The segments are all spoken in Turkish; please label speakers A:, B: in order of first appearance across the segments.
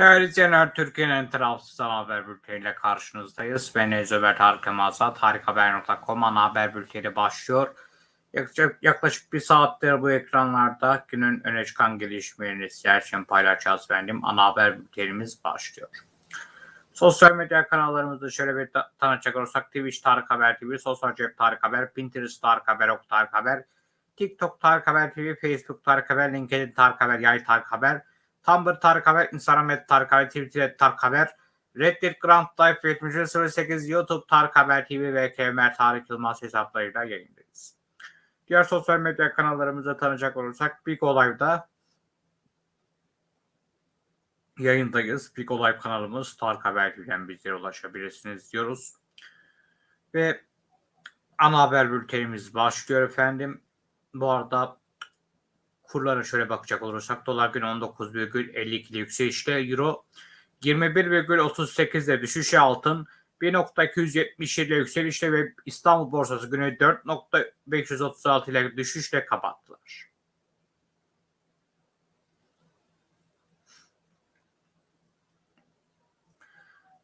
A: Değerli izleyenler, Türkiye'nin en tarafsız haber bülteniyle karşınızdayız. Ben Ezöber Tarık Mazat, harikahaber.com ana haber bülteni başlıyor. Yaklaşık, yaklaşık bir saattir bu ekranlarda günün öne çıkan gelişmelerini sizler için paylaşacağız efendim. Ana haber bültenimiz başlıyor. Sosyal medya kanallarımızı şöyle bir ta- tanıtacak olursak Twitch Tarık Haber TV, Sosyal Cep Tarık Haber, Pinterest Tarık Haber, Ok Tarık Haber, TikTok Tarık Haber TV, Facebook Tarık Haber, LinkedIn Tarık Haber, Yay Tarık Haber, Tumblr Tarık Haber, Instagram et Tarık Haber, Twitter et Tarık Haber, Reddit Grand Life 7308, YouTube Tarık Haber TV ve KMR Tarık Yılmaz hesaplarıyla yayındayız. Diğer sosyal medya kanallarımızı tanıyacak olursak Big Olay'da yayındayız. Big Olay kanalımız Tarık Haber TV'den bizlere ulaşabilirsiniz diyoruz. Ve ana haber bültenimiz başlıyor efendim. Bu arada kurlara şöyle bakacak olursak dolar günü 19,52 ile yükselişte euro 21,38 ile düşüşe altın 1.277 ile yükselişte ve İstanbul borsası günü 4.536 ile düşüşle kapattılar.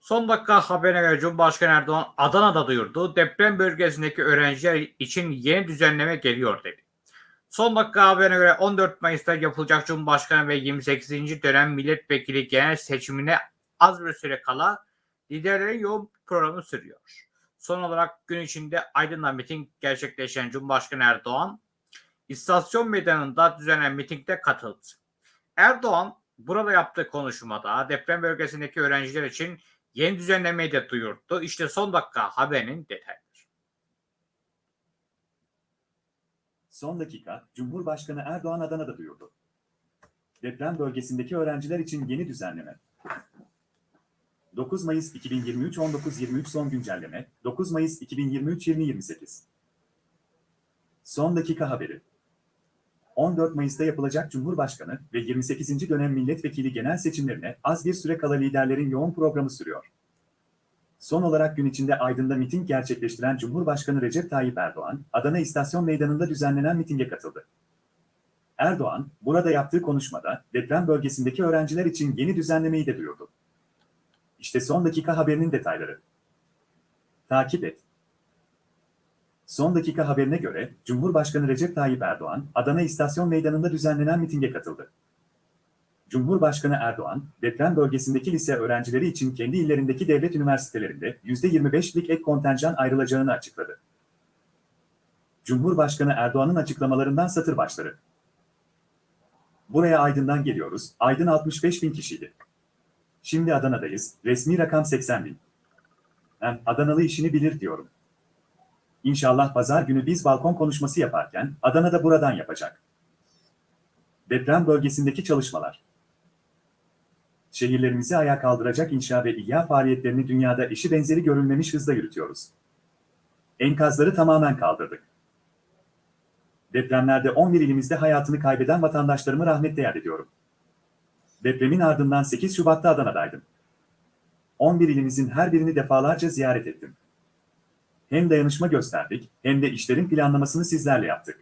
A: Son dakika haberine göre Cumhurbaşkanı Erdoğan Adana'da duyurdu. Deprem bölgesindeki öğrenciler için yeni düzenleme geliyor dedi. Son dakika haberine göre 14 Mayıs'ta yapılacak Cumhurbaşkanı ve 28. dönem milletvekili genel seçimine az bir süre kala liderlerin yoğun programı sürüyor. Son olarak gün içinde Aydın'da miting gerçekleşen Cumhurbaşkanı Erdoğan, istasyon meydanında düzenlenen mitingde katıldı. Erdoğan burada yaptığı konuşmada deprem bölgesindeki öğrenciler için yeni düzenlemeyi de duyurdu. İşte son dakika haberinin detayları.
B: Son dakika, Cumhurbaşkanı Erdoğan Adana'da duyurdu. Deprem bölgesindeki öğrenciler için yeni düzenleme. 9 Mayıs 2023 19.23 son güncelleme, 9 Mayıs 2023 20.28. Son dakika haberi. 14 Mayıs'ta yapılacak Cumhurbaşkanı ve 28. dönem milletvekili genel seçimlerine az bir süre kala liderlerin yoğun programı sürüyor. Son olarak gün içinde Aydın'da miting gerçekleştiren Cumhurbaşkanı Recep Tayyip Erdoğan, Adana İstasyon Meydanı'nda düzenlenen mitinge katıldı. Erdoğan, burada yaptığı konuşmada deprem bölgesindeki öğrenciler için yeni düzenlemeyi de duyurdu. İşte son dakika haberinin detayları. Takip et. Son dakika haberine göre Cumhurbaşkanı Recep Tayyip Erdoğan, Adana İstasyon Meydanı'nda düzenlenen mitinge katıldı. Cumhurbaşkanı Erdoğan, deprem bölgesindeki lise öğrencileri için kendi illerindeki devlet üniversitelerinde %25'lik ek kontenjan ayrılacağını açıkladı. Cumhurbaşkanı Erdoğan'ın açıklamalarından satır başları. Buraya Aydın'dan geliyoruz, Aydın 65 bin kişiydi. Şimdi Adana'dayız, resmi rakam 80 bin. Hem Adanalı işini bilir diyorum. İnşallah pazar günü biz balkon konuşması yaparken Adana'da buradan yapacak. Deprem bölgesindeki çalışmalar. Şehirlerimizi ayağa kaldıracak inşa ve ihya faaliyetlerini dünyada eşi benzeri görülmemiş hızla yürütüyoruz. Enkazları tamamen kaldırdık. Depremlerde 11 ilimizde hayatını kaybeden vatandaşlarımı rahmetle yad ediyorum. Depremin ardından 8 Şubat'ta Adana'daydım. 11 ilimizin her birini defalarca ziyaret ettim. Hem dayanışma gösterdik, hem de işlerin planlamasını sizlerle yaptık.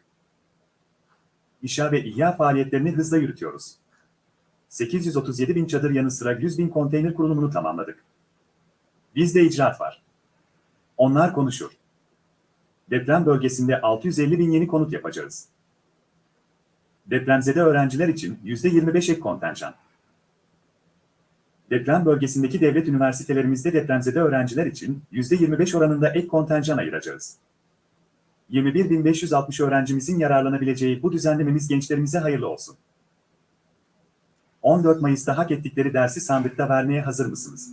B: İşa ve ihya faaliyetlerini hızla yürütüyoruz. 837 bin çadır yanı sıra 100 bin konteyner kurulumunu tamamladık. Bizde icraat var. Onlar konuşur. Deprem bölgesinde 650 bin yeni konut yapacağız. Depremzede öğrenciler için %25 ek kontenjan. Deprem bölgesindeki devlet üniversitelerimizde depremzede öğrenciler için %25 oranında ek kontenjan ayıracağız. 21.560 öğrencimizin yararlanabileceği bu düzenlememiz gençlerimize hayırlı olsun. 14 Mayıs'ta hak ettikleri dersi sandıkta vermeye hazır mısınız?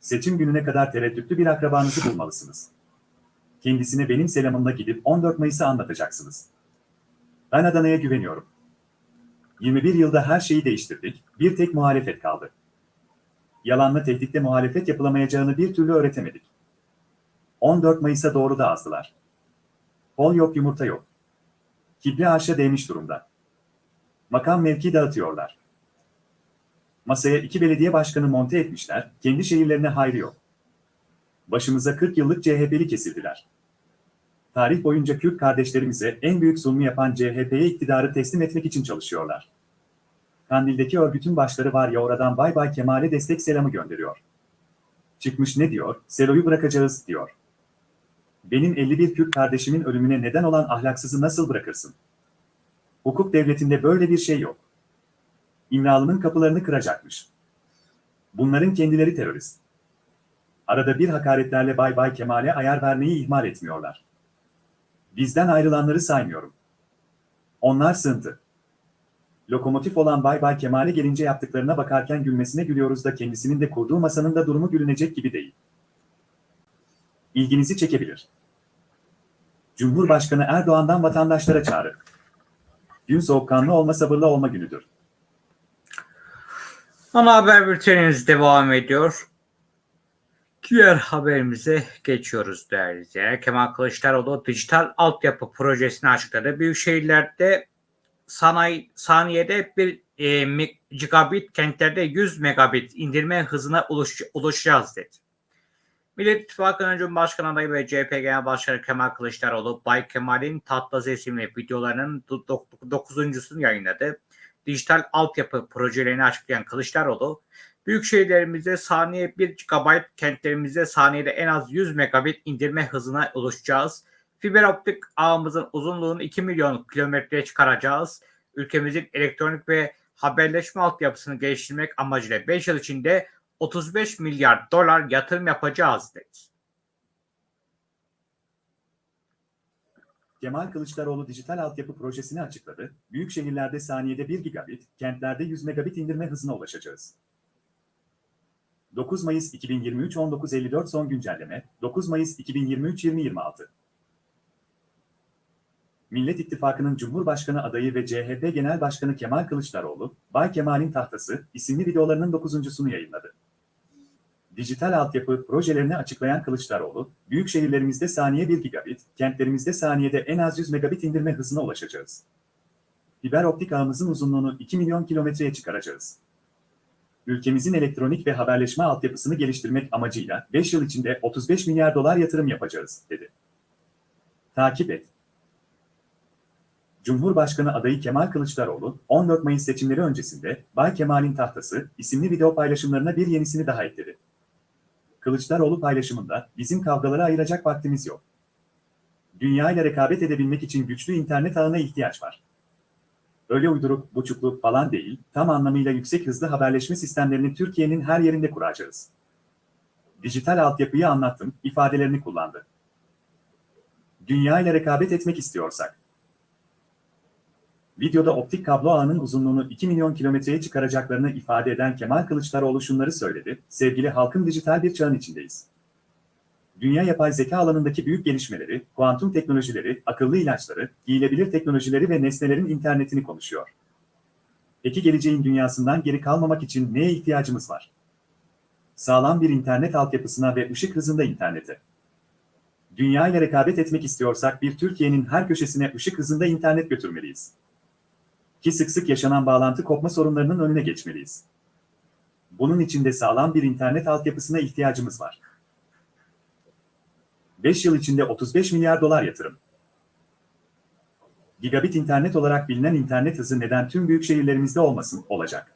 B: Seçim gününe kadar tereddütlü bir akrabanızı bulmalısınız. Kendisine benim selamımla gidip 14 Mayıs'ı anlatacaksınız. Ben Adana'ya güveniyorum. 21 yılda her şeyi değiştirdik, bir tek muhalefet kaldı. Yalanla tehditle muhalefet yapılamayacağını bir türlü öğretemedik. 14 Mayıs'a doğru da azdılar. Bol yok yumurta yok. Kibre aşa değmiş durumda. Makam mevki dağıtıyorlar. Masaya iki belediye başkanı monte etmişler, kendi şehirlerine hayrı yok. Başımıza 40 yıllık CHP'li kesildiler. Tarih boyunca Kürt kardeşlerimize en büyük zulmü yapan CHP'ye iktidarı teslim etmek için çalışıyorlar. Kandil'deki örgütün başları var ya oradan Bay Bay Kemal'e destek selamı gönderiyor. Çıkmış ne diyor? Selo'yu bırakacağız diyor. Benim 51 Kürt kardeşimin ölümüne neden olan ahlaksızı nasıl bırakırsın? Hukuk devletinde böyle bir şey yok. İmralı'nın kapılarını kıracakmış. Bunların kendileri terörist. Arada bir hakaretlerle Bay Bay Kemal'e ayar vermeyi ihmal etmiyorlar. Bizden ayrılanları saymıyorum. Onlar sığıntı. Lokomotif olan Bay Bay Kemal'e gelince yaptıklarına bakarken gülmesine gülüyoruz da kendisinin de kurduğu masanın da durumu gülünecek gibi değil. İlginizi çekebilir. Cumhurbaşkanı Erdoğan'dan vatandaşlara çağrı. Gün soğukkanlı olma sabırlı olma günüdür.
A: Ana haber bültenimiz devam ediyor. Diğer haberimize geçiyoruz değerli izleyenler. Kemal Kılıçdaroğlu dijital altyapı projesini açıkladı. Büyük şehirlerde sanayi saniyede bir e, gigabit, kentlerde 100 megabit indirme hızına uluş, ulaşacağız dedi. Millet İttifakı'nın Cumhurbaşkanı adayı ve CHP Genel Başkanı Kemal Kılıçdaroğlu, Bay Kemal'in Tatlası isimli videolarının 9.sunu yayınladı. Dijital altyapı projelerini açıklayan Kılıçdaroğlu, büyük şehirlerimizde saniye 1 GB, kentlerimizde saniyede en az 100 megabit indirme hızına ulaşacağız. Fiber optik ağımızın uzunluğunu 2 milyon kilometreye çıkaracağız. Ülkemizin elektronik ve haberleşme altyapısını geliştirmek amacıyla 5 yıl içinde 35 milyar dolar yatırım yapacağız dedi.
B: Kemal Kılıçdaroğlu dijital altyapı projesini açıkladı. Büyük şehirlerde saniyede 1 gigabit, kentlerde 100 megabit indirme hızına ulaşacağız. 9 Mayıs 2023 19.54 son güncelleme 9 Mayıs 2023 2026 Millet İttifakı'nın Cumhurbaşkanı adayı ve CHP Genel Başkanı Kemal Kılıçdaroğlu, Bay Kemal'in Tahtası isimli videolarının dokuzuncusunu yayınladı. Dijital altyapı projelerini açıklayan Kılıçdaroğlu, büyük şehirlerimizde saniye 1 gigabit, kentlerimizde saniyede en az 100 megabit indirme hızına ulaşacağız. Fiber optik ağımızın uzunluğunu 2 milyon kilometreye çıkaracağız. Ülkemizin elektronik ve haberleşme altyapısını geliştirmek amacıyla 5 yıl içinde 35 milyar dolar yatırım yapacağız, dedi. Takip et. Cumhurbaşkanı adayı Kemal Kılıçdaroğlu, 14 Mayıs seçimleri öncesinde Bay Kemal'in Tahtası isimli video paylaşımlarına bir yenisini daha ekledi. Kılıçdaroğlu paylaşımında, bizim kavgalara ayıracak vaktimiz yok. Dünya ile rekabet edebilmek için güçlü internet ağına ihtiyaç var. Öyle uyduruk, buçuklu falan değil, tam anlamıyla yüksek hızlı haberleşme sistemlerini Türkiye'nin her yerinde kuracağız. Dijital altyapıyı anlattım, ifadelerini kullandı. Dünya ile rekabet etmek istiyorsak, Videoda optik kablo ağının uzunluğunu 2 milyon kilometreye çıkaracaklarını ifade eden Kemal Kılıçdaroğlu şunları söyledi. Sevgili halkım dijital bir çağın içindeyiz. Dünya yapay zeka alanındaki büyük gelişmeleri, kuantum teknolojileri, akıllı ilaçları, giyilebilir teknolojileri ve nesnelerin internetini konuşuyor. Peki geleceğin dünyasından geri kalmamak için neye ihtiyacımız var? Sağlam bir internet altyapısına ve ışık hızında internete. Dünya ile rekabet etmek istiyorsak bir Türkiye'nin her köşesine ışık hızında internet götürmeliyiz ki sık sık yaşanan bağlantı kopma sorunlarının önüne geçmeliyiz. Bunun için de sağlam bir internet altyapısına ihtiyacımız var. 5 yıl içinde 35 milyar dolar yatırım. Gigabit internet olarak bilinen internet hızı neden tüm büyük şehirlerimizde olmasın olacak.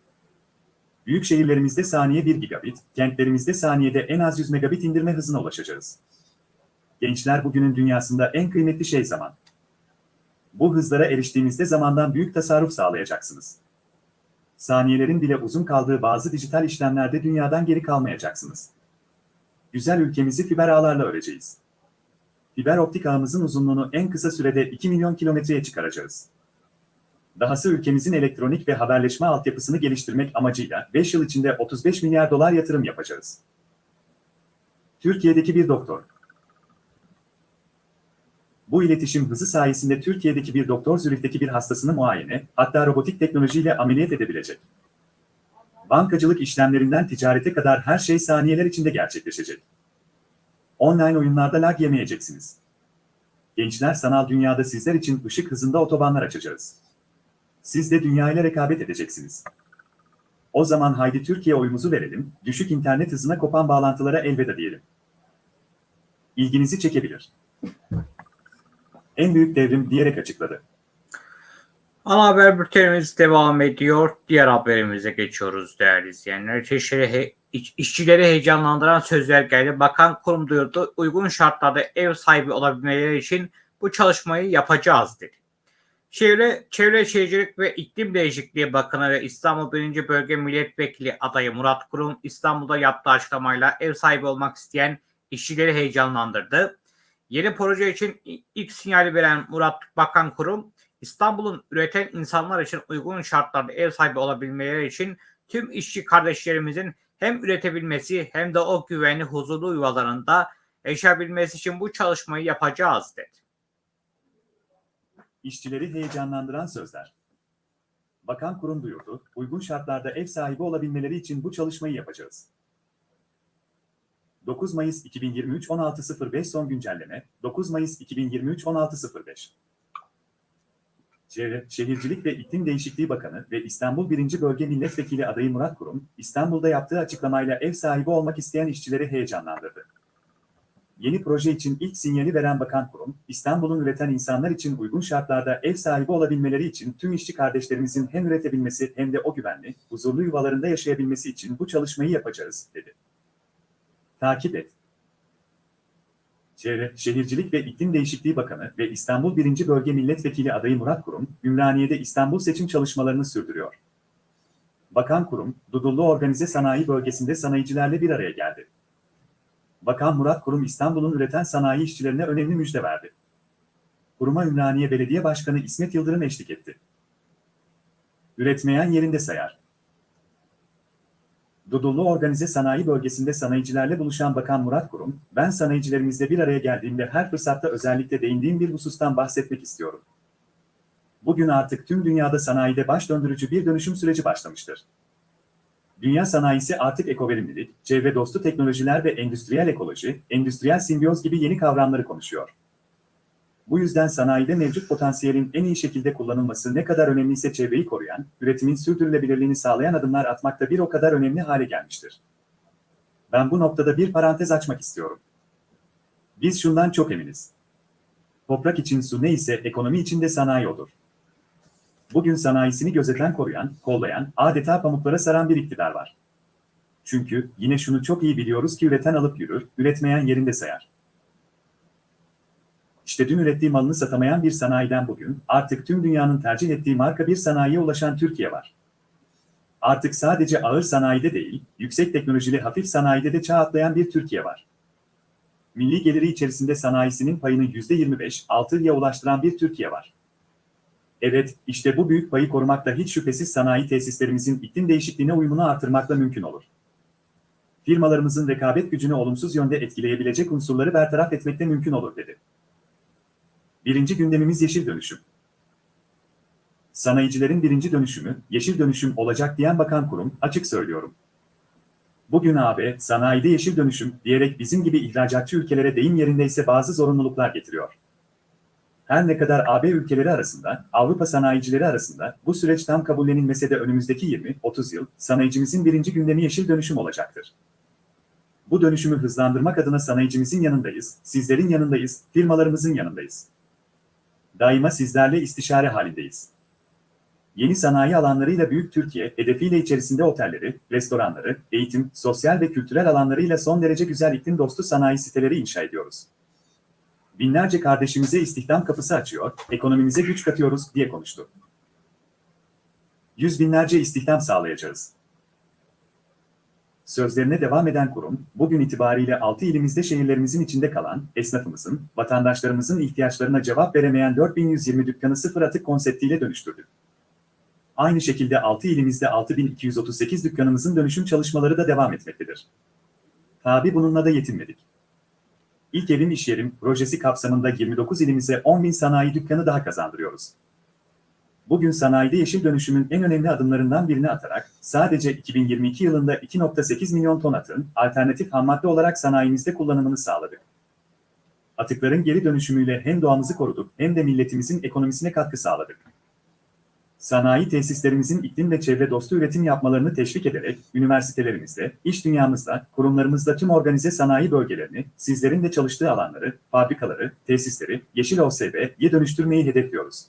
B: Büyük şehirlerimizde saniye 1 gigabit, kentlerimizde saniyede en az 100 megabit indirme hızına ulaşacağız. Gençler bugünün dünyasında en kıymetli şey zaman. Bu hızlara eriştiğinizde zamandan büyük tasarruf sağlayacaksınız. Saniyelerin bile uzun kaldığı bazı dijital işlemlerde dünyadan geri kalmayacaksınız. Güzel ülkemizi fiber ağlarla öreceğiz. Fiber optik ağımızın uzunluğunu en kısa sürede 2 milyon kilometreye çıkaracağız. Dahası ülkemizin elektronik ve haberleşme altyapısını geliştirmek amacıyla 5 yıl içinde 35 milyar dolar yatırım yapacağız. Türkiye'deki bir doktor, bu iletişim hızı sayesinde Türkiye'deki bir doktor Zürih'teki bir hastasını muayene, hatta robotik teknolojiyle ameliyat edebilecek. Bankacılık işlemlerinden ticarete kadar her şey saniyeler içinde gerçekleşecek. Online oyunlarda lag yemeyeceksiniz. Gençler sanal dünyada sizler için ışık hızında otobanlar açacağız. Siz de dünya ile rekabet edeceksiniz. O zaman haydi Türkiye oyumuzu verelim, düşük internet hızına kopan bağlantılara elveda diyelim. İlginizi çekebilir en büyük devrim diyerek açıkladı.
A: Ana haber bültenimiz devam ediyor. Diğer haberimize geçiyoruz değerli izleyenler. İşçileri, he- iş- işçileri heyecanlandıran sözler geldi. Bakan kurum duyurdu. Uygun şartlarda ev sahibi olabilmeleri için bu çalışmayı yapacağız dedi. Çevre, Çevre Şehircilik ve İklim Değişikliği Bakanı ve İstanbul 1. Bölge Milletvekili adayı Murat Kurum İstanbul'da yaptığı açıklamayla ev sahibi olmak isteyen işçileri heyecanlandırdı. Yeni proje için ilk sinyali veren Murat Bakan Kurum, İstanbul'un üreten insanlar için uygun şartlarda ev sahibi olabilmeleri için tüm işçi kardeşlerimizin hem üretebilmesi hem de o güvenli huzurlu yuvalarında yaşayabilmesi için bu çalışmayı yapacağız dedi.
B: İşçileri heyecanlandıran sözler. Bakan kurum duyurdu, uygun şartlarda ev sahibi olabilmeleri için bu çalışmayı yapacağız. 9 Mayıs 2023 16.05 son güncelleme, 9 Mayıs 2023 16.05 Çevre, Şehircilik ve İklim Değişikliği Bakanı ve İstanbul 1. Bölge Milletvekili adayı Murat Kurum, İstanbul'da yaptığı açıklamayla ev sahibi olmak isteyen işçileri heyecanlandırdı. Yeni proje için ilk sinyali veren Bakan Kurum, İstanbul'un üreten insanlar için uygun şartlarda ev sahibi olabilmeleri için tüm işçi kardeşlerimizin hem üretebilmesi hem de o güvenli, huzurlu yuvalarında yaşayabilmesi için bu çalışmayı yapacağız, dedi. Takip et. Çevre, Şehircilik ve İklim Değişikliği Bakanı ve İstanbul 1. Bölge Milletvekili adayı Murat Kurum, Ümraniye'de İstanbul seçim çalışmalarını sürdürüyor. Bakan Kurum, Dudullu Organize Sanayi Bölgesi'nde sanayicilerle bir araya geldi. Bakan Murat Kurum İstanbul'un üreten sanayi işçilerine önemli müjde verdi. Kuruma Ümraniye Belediye Başkanı İsmet Yıldırım eşlik etti. Üretmeyen yerinde sayar. Dudullu Organize Sanayi Bölgesi'nde sanayicilerle buluşan Bakan Murat Kurum, ben sanayicilerimizle bir araya geldiğimde her fırsatta özellikle değindiğim bir husustan bahsetmek istiyorum. Bugün artık tüm dünyada sanayide baş döndürücü bir dönüşüm süreci başlamıştır. Dünya sanayisi artık ekoverimlilik, çevre dostu teknolojiler ve endüstriyel ekoloji, endüstriyel simbiyoz gibi yeni kavramları konuşuyor. Bu yüzden sanayide mevcut potansiyelin en iyi şekilde kullanılması ne kadar önemliyse çevreyi koruyan, üretimin sürdürülebilirliğini sağlayan adımlar atmak da bir o kadar önemli hale gelmiştir. Ben bu noktada bir parantez açmak istiyorum. Biz şundan çok eminiz. Toprak için su neyse ekonomi için de sanayi odur. Bugün sanayisini gözeten koruyan, kollayan, adeta pamuklara saran bir iktidar var. Çünkü yine şunu çok iyi biliyoruz ki üreten alıp yürür, üretmeyen yerinde sayar. İşte dün ürettiği malını satamayan bir sanayiden bugün, artık tüm dünyanın tercih ettiği marka bir sanayiye ulaşan Türkiye var. Artık sadece ağır sanayide değil, yüksek teknolojili hafif sanayide de çağ atlayan bir Türkiye var. Milli geliri içerisinde sanayisinin payını %25, 6'ya ulaştıran bir Türkiye var. Evet, işte bu büyük payı korumakla hiç şüphesiz sanayi tesislerimizin iklim değişikliğine uyumunu artırmakla mümkün olur. Firmalarımızın rekabet gücünü olumsuz yönde etkileyebilecek unsurları bertaraf etmekte mümkün olur dedi. Birinci gündemimiz yeşil dönüşüm. Sanayicilerin birinci dönüşümü, yeşil dönüşüm olacak diyen bakan kurum, açık söylüyorum. Bugün AB, sanayide yeşil dönüşüm diyerek bizim gibi ihracatçı ülkelere deyim yerindeyse bazı zorunluluklar getiriyor. Her ne kadar AB ülkeleri arasında, Avrupa sanayicileri arasında bu süreç tam kabullenilmese de önümüzdeki 20-30 yıl sanayicimizin birinci gündemi yeşil dönüşüm olacaktır. Bu dönüşümü hızlandırmak adına sanayicimizin yanındayız, sizlerin yanındayız, firmalarımızın yanındayız. Daima sizlerle istişare halindeyiz. Yeni sanayi alanlarıyla Büyük Türkiye hedefiyle içerisinde otelleri, restoranları, eğitim, sosyal ve kültürel alanlarıyla son derece güzel iklim dostu sanayi siteleri inşa ediyoruz binlerce kardeşimize istihdam kapısı açıyor, ekonomimize güç katıyoruz diye konuştu. Yüz binlerce istihdam sağlayacağız. Sözlerine devam eden kurum, bugün itibariyle 6 ilimizde şehirlerimizin içinde kalan, esnafımızın, vatandaşlarımızın ihtiyaçlarına cevap veremeyen 4120 dükkanı sıfır atık konseptiyle dönüştürdü. Aynı şekilde 6 ilimizde 6238 dükkanımızın dönüşüm çalışmaları da devam etmektedir. Tabi bununla da yetinmedik. İlk Evim İş Yerim projesi kapsamında 29 ilimize 10 bin sanayi dükkanı daha kazandırıyoruz. Bugün sanayide yeşil dönüşümün en önemli adımlarından birini atarak sadece 2022 yılında 2.8 milyon ton atın alternatif hammadde olarak sanayimizde kullanımını sağladık. Atıkların geri dönüşümüyle hem doğamızı koruduk hem de milletimizin ekonomisine katkı sağladık. Sanayi tesislerimizin iklim ve çevre dostu üretim yapmalarını teşvik ederek üniversitelerimizde, iş dünyamızda, kurumlarımızda tüm organize sanayi bölgelerini, sizlerin de çalıştığı alanları, fabrikaları, tesisleri, yeşil OSB'ye dönüştürmeyi hedefliyoruz.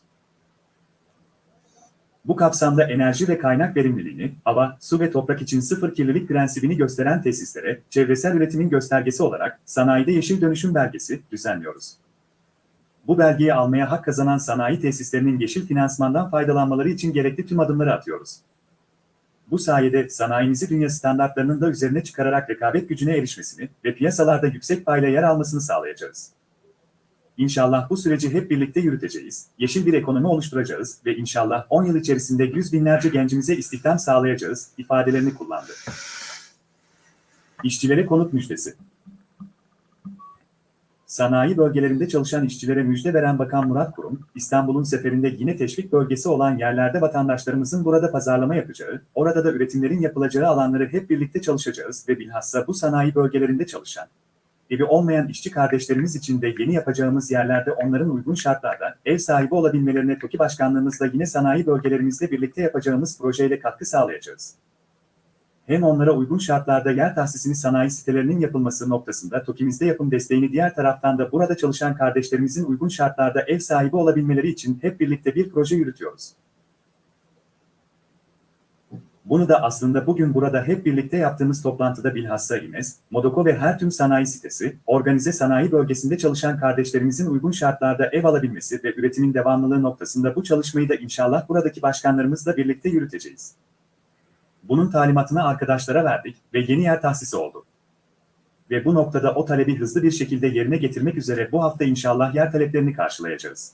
B: Bu kapsamda enerji ve kaynak verimliliğini, hava, su ve toprak için sıfır kirlilik prensibini gösteren tesislere, çevresel üretimin göstergesi olarak sanayide yeşil dönüşüm belgesi düzenliyoruz. Bu belgeyi almaya hak kazanan sanayi tesislerinin yeşil finansmandan faydalanmaları için gerekli tüm adımları atıyoruz. Bu sayede sanayimizi dünya standartlarının da üzerine çıkararak rekabet gücüne erişmesini ve piyasalarda yüksek payla yer almasını sağlayacağız. İnşallah bu süreci hep birlikte yürüteceğiz, yeşil bir ekonomi oluşturacağız ve inşallah 10 yıl içerisinde yüz binlerce gencimize istihdam sağlayacağız ifadelerini kullandı. İşçilere konut müjdesi. Sanayi bölgelerinde çalışan işçilere müjde veren Bakan Murat Kurum, İstanbul'un seferinde yine teşvik bölgesi olan yerlerde vatandaşlarımızın burada pazarlama yapacağı, orada da üretimlerin yapılacağı alanları hep birlikte çalışacağız ve bilhassa bu sanayi bölgelerinde çalışan, evi olmayan işçi kardeşlerimiz için de yeni yapacağımız yerlerde onların uygun şartlarda ev sahibi olabilmelerine TOKİ Başkanlığımızla yine sanayi bölgelerimizle birlikte yapacağımız projeyle katkı sağlayacağız. Hem onlara uygun şartlarda yer tahsisini sanayi sitelerinin yapılması noktasında TOKİ'mizde yapım desteğini diğer taraftan da burada çalışan kardeşlerimizin uygun şartlarda ev sahibi olabilmeleri için hep birlikte bir proje yürütüyoruz. Bunu da aslında bugün burada hep birlikte yaptığımız toplantıda bilhassa İMES, Modoko ve her tüm sanayi sitesi, organize sanayi bölgesinde çalışan kardeşlerimizin uygun şartlarda ev alabilmesi ve üretimin devamlılığı noktasında bu çalışmayı da inşallah buradaki başkanlarımızla birlikte yürüteceğiz. Bunun talimatını arkadaşlara verdik ve yeni yer tahsisi oldu. Ve bu noktada o talebi hızlı bir şekilde yerine getirmek üzere bu hafta inşallah yer taleplerini karşılayacağız.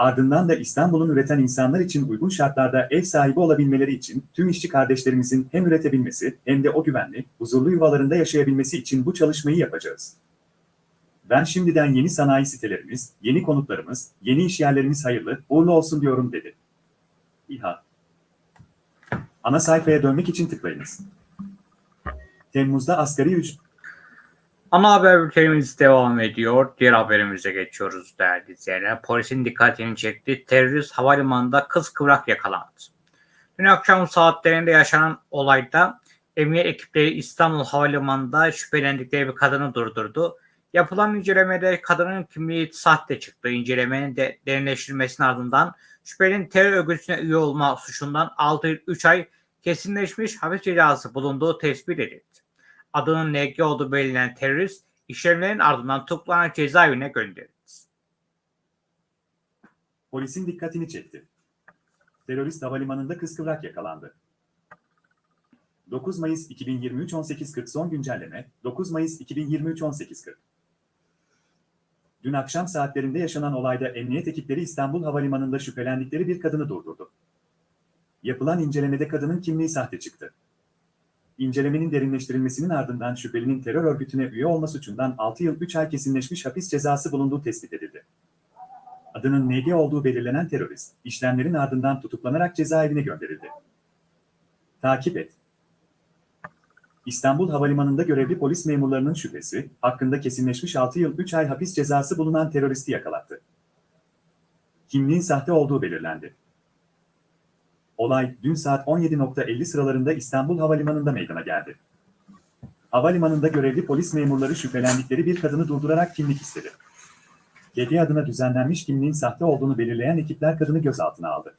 B: Ardından da İstanbul'un üreten insanlar için uygun şartlarda ev sahibi olabilmeleri için tüm işçi kardeşlerimizin hem üretebilmesi hem de o güvenli, huzurlu yuvalarında yaşayabilmesi için bu çalışmayı yapacağız. Ben şimdiden yeni sanayi sitelerimiz, yeni konutlarımız, yeni iş yerlerimiz hayırlı, uğurlu olsun diyorum dedi. İHA Ana sayfaya dönmek için tıklayınız. Temmuz'da asgari ücret
A: Ana haber bültenimiz devam ediyor. Diğer haberimize geçiyoruz değerli izleyenler. Polisin dikkatini çekti. Terörist havalimanında kız kıvrak yakalandı. Dün akşam saatlerinde yaşanan olayda emniyet ekipleri İstanbul Havalimanı'nda şüphelendikleri bir kadını durdurdu. Yapılan incelemede kadının kimliği sahte çıktı. İncelemenin de derinleştirilmesinin ardından şüphelinin terör örgütüne üye olma suçundan 6 yıl 3 ay kesinleşmiş hapis cezası bulunduğu tespit edildi. Adının NG olduğu belirlenen terörist işlemlerin ardından tutuklanarak cezaevine gönderildi.
B: polisin dikkatini çekti. Terörist havalimanında kıskıvrak yakalandı. 9 Mayıs 2023 18.40 son güncelleme 9 Mayıs 2023 18.40 Dün akşam saatlerinde yaşanan olayda emniyet ekipleri İstanbul Havalimanı'nda şüphelendikleri bir kadını durdurdu. Yapılan incelemede kadının kimliği sahte çıktı. İncelemenin derinleştirilmesinin ardından şüphelinin terör örgütüne üye olma suçundan 6 yıl 3 ay kesinleşmiş hapis cezası bulunduğu tespit edildi. Adının NG olduğu belirlenen terörist, işlemlerin ardından tutuklanarak cezaevine gönderildi. Takip et. İstanbul Havalimanı'nda görevli polis memurlarının şüphesi, hakkında kesinleşmiş 6 yıl 3 ay hapis cezası bulunan teröristi yakalattı. Kimliğin sahte olduğu belirlendi. Olay dün saat 17.50 sıralarında İstanbul Havalimanı'nda meydana geldi. Havalimanında görevli polis memurları şüphelendikleri bir kadını durdurarak kimlik istedi. Kedi adına düzenlenmiş kimliğin sahte olduğunu belirleyen ekipler kadını gözaltına aldı.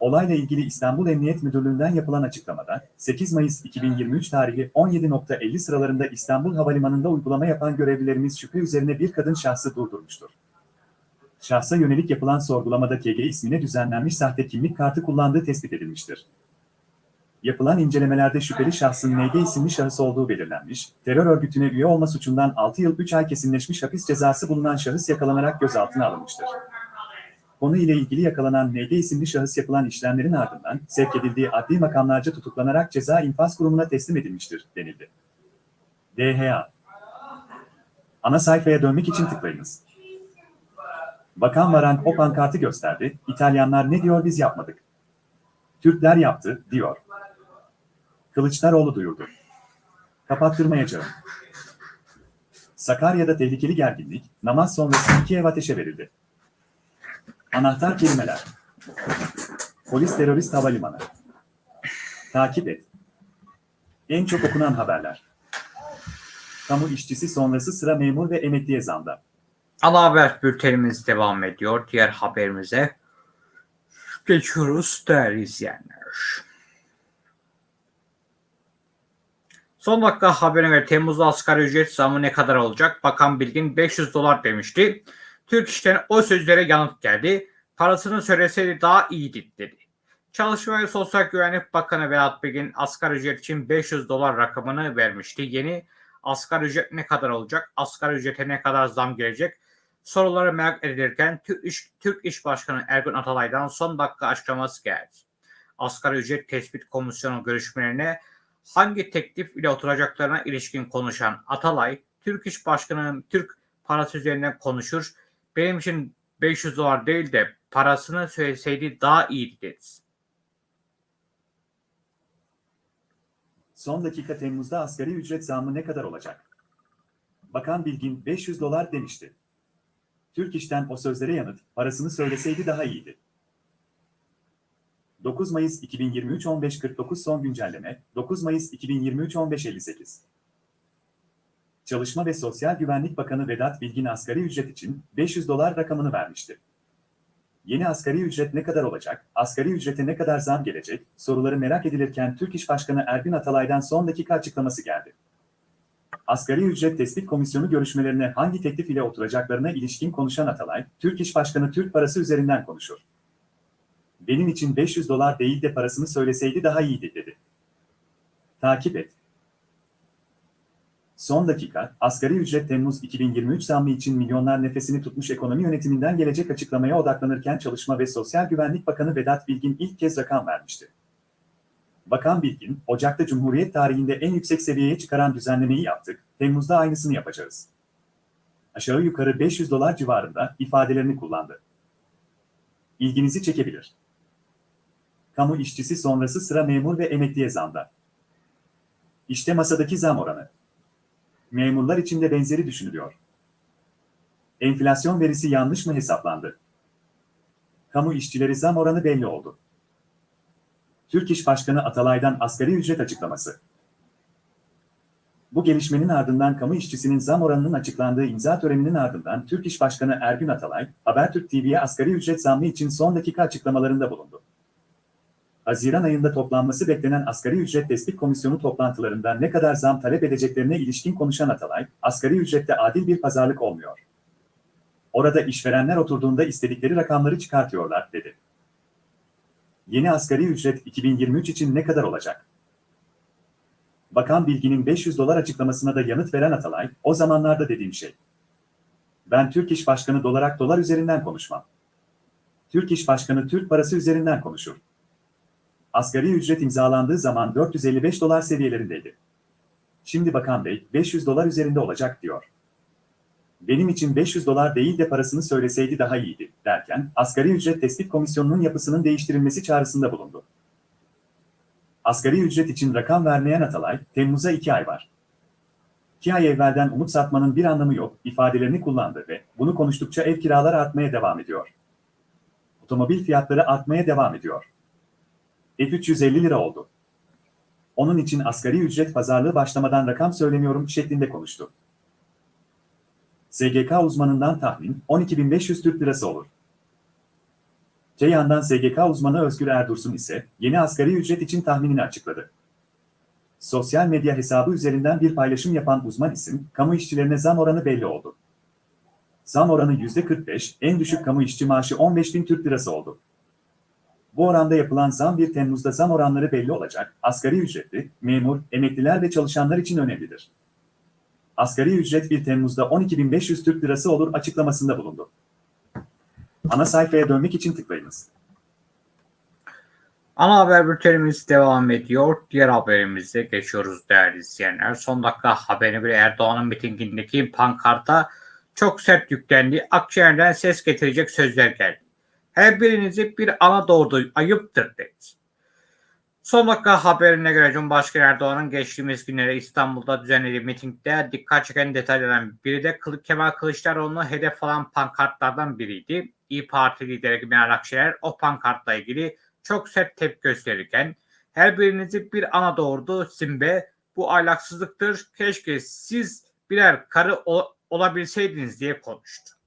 B: Olayla ilgili İstanbul Emniyet Müdürlüğü'nden yapılan açıklamada, 8 Mayıs 2023 tarihi 17.50 sıralarında İstanbul Havalimanı'nda uygulama yapan görevlilerimiz şüphe üzerine bir kadın şahsı durdurmuştur. Şahsa yönelik yapılan sorgulamada KG ismine düzenlenmiş sahte kimlik kartı kullandığı tespit edilmiştir. Yapılan incelemelerde şüpheli şahsın NG isimli şahıs olduğu belirlenmiş, terör örgütüne üye olma suçundan 6 yıl 3 ay kesinleşmiş hapis cezası bulunan şahıs yakalanarak gözaltına alınmıştır. Konu ile ilgili yakalanan NG isimli şahıs yapılan işlemlerin ardından sevk edildiği adli makamlarca tutuklanarak ceza infaz kurumuna teslim edilmiştir, denildi. DHA Ana sayfaya dönmek için tıklayınız. Bakan Varank o pankartı gösterdi, İtalyanlar ne diyor biz yapmadık. Türkler yaptı, diyor. Kılıçdaroğlu duyurdu. Kapattırmayacağım. Sakarya'da tehlikeli gerginlik, namaz sonrası iki ev ateşe verildi. Anahtar kelimeler. Polis terörist havalimanı. Takip et. En çok okunan haberler. Kamu işçisi sonrası sıra memur ve emekliye zamda.
A: Ana haber bültenimiz devam ediyor. Diğer haberimize geçiyoruz değerli izleyenler. Son dakika haberine göre Temmuz'da asgari ücret zamı ne kadar olacak? Bakan Bilgin 500 dolar demişti. Türk İş'ten o sözlere yanıt geldi. Parasını söyleseydi daha iyiydi dedi. Çalışma ve Sosyal Güvenlik Bakanı Vedat Bilgin asgari ücret için 500 dolar rakamını vermişti. Yeni asgari ücret ne kadar olacak? Asgari ücrete ne kadar zam gelecek? Soruları merak edilirken Türk İş, Türk İş Başkanı Ergun Atalay'dan son dakika açıklaması geldi. Asgari ücret tespit komisyonu görüşmelerine hangi teklif ile oturacaklarına ilişkin konuşan Atalay, Türk İş Başkanı'nın Türk parası üzerinden konuşur, benim için 500 dolar değil de parasını söyleseydi daha iyiydi dedi.
B: Son dakika Temmuz'da asgari ücret zammı ne kadar olacak? Bakan Bilgin 500 dolar demişti. Türk İş'ten o sözlere yanıt, parasını söyleseydi daha iyiydi. 9 Mayıs 2023 15.49 son güncelleme, 9 Mayıs 2023 15.58 Çalışma ve Sosyal Güvenlik Bakanı Vedat Bilgin asgari ücret için 500 dolar rakamını vermişti. Yeni asgari ücret ne kadar olacak, asgari ücrete ne kadar zam gelecek, soruları merak edilirken Türk İş Başkanı Ergün Atalay'dan son dakika açıklaması geldi. Asgari ücret tespit komisyonu görüşmelerine hangi teklif ile oturacaklarına ilişkin konuşan Atalay, Türk İş Başkanı Türk parası üzerinden konuşur. Benim için 500 dolar değil de parasını söyleseydi daha iyiydi dedi. Takip et. Son dakika, asgari ücret Temmuz 2023 zammı için milyonlar nefesini tutmuş ekonomi yönetiminden gelecek açıklamaya odaklanırken Çalışma ve Sosyal Güvenlik Bakanı Vedat Bilgin ilk kez rakam vermişti. Bakan Bilgin, Ocak'ta Cumhuriyet tarihinde en yüksek seviyeye çıkaran düzenlemeyi yaptık, Temmuz'da aynısını yapacağız. Aşağı yukarı 500 dolar civarında ifadelerini kullandı. İlginizi çekebilir. Kamu işçisi sonrası sıra memur ve emekliye zamda. İşte masadaki zam oranı. Memurlar için de benzeri düşünülüyor. Enflasyon verisi yanlış mı hesaplandı? Kamu işçileri zam oranı belli oldu. Türk İş Başkanı Atalay'dan asgari ücret açıklaması. Bu gelişmenin ardından kamu işçisinin zam oranının açıklandığı imza töreninin ardından Türk İş Başkanı Ergün Atalay, Habertürk TV'ye asgari ücret zammı için son dakika açıklamalarında bulundu. Haziran ayında toplanması beklenen asgari ücret tespit komisyonu toplantılarında ne kadar zam talep edeceklerine ilişkin konuşan Atalay, asgari ücrette adil bir pazarlık olmuyor. Orada işverenler oturduğunda istedikleri rakamları çıkartıyorlar, dedi. Yeni asgari ücret 2023 için ne kadar olacak? Bakan Bilgin'in 500 dolar açıklamasına da yanıt veren Atalay, o zamanlarda dediğim şey. Ben Türk İş Başkanı dolarak dolar üzerinden konuşmam. Türk İş Başkanı Türk parası üzerinden konuşur. Asgari ücret imzalandığı zaman 455 dolar seviyelerindeydi. Şimdi Bakan Bey 500 dolar üzerinde olacak diyor. Benim için 500 dolar değil de parasını söyleseydi daha iyiydi derken asgari ücret tespit komisyonunun yapısının değiştirilmesi çağrısında bulundu. Asgari ücret için rakam vermeyen Atalay, Temmuz'a 2 ay var. 2 ay evvelden umut satmanın bir anlamı yok ifadelerini kullandı ve bunu konuştukça ev kiraları artmaya devam ediyor. Otomobil fiyatları artmaya devam ediyor. F350 lira oldu. Onun için asgari ücret pazarlığı başlamadan rakam söylemiyorum şeklinde konuştu. SGK uzmanından tahmin 12.500 Türk lirası olur. Te yandan SGK uzmanı Özgür Erdursun ise yeni asgari ücret için tahminini açıkladı. Sosyal medya hesabı üzerinden bir paylaşım yapan uzman isim, kamu işçilerine zam oranı belli oldu. Zam oranı %45, en düşük kamu işçi maaşı 15.000 Türk lirası oldu. Bu oranda yapılan zam 1 Temmuz'da zam oranları belli olacak, asgari ücretli, memur, emekliler ve çalışanlar için önemlidir. Asgari ücret 1 Temmuz'da 12.500 Türk Lirası olur açıklamasında bulundu. Ana sayfaya dönmek için tıklayınız.
A: Ana haber bültenimiz devam ediyor. Diğer haberimize geçiyoruz değerli izleyenler. Son dakika haberini bir Erdoğan'ın mitingindeki pankarta çok sert yüklendi. Akşener'den ses getirecek sözler geldi. Her birinizi bir ana doğurdu ayıptır dedi. Son dakika haberine göre Cumhurbaşkanı Erdoğan'ın geçtiğimiz günlere İstanbul'da düzenlediği mitingde dikkat çeken detaylardan biri de Kemal Kılıçdaroğlu'nu hedef alan pankartlardan biriydi. İyi Parti lideri Meral Akşener o pankartla ilgili çok sert tepki gösterirken her birinizi bir ana doğurdu Simbe bu ahlaksızlıktır keşke siz birer karı ol- olabilseydiniz diye konuştu.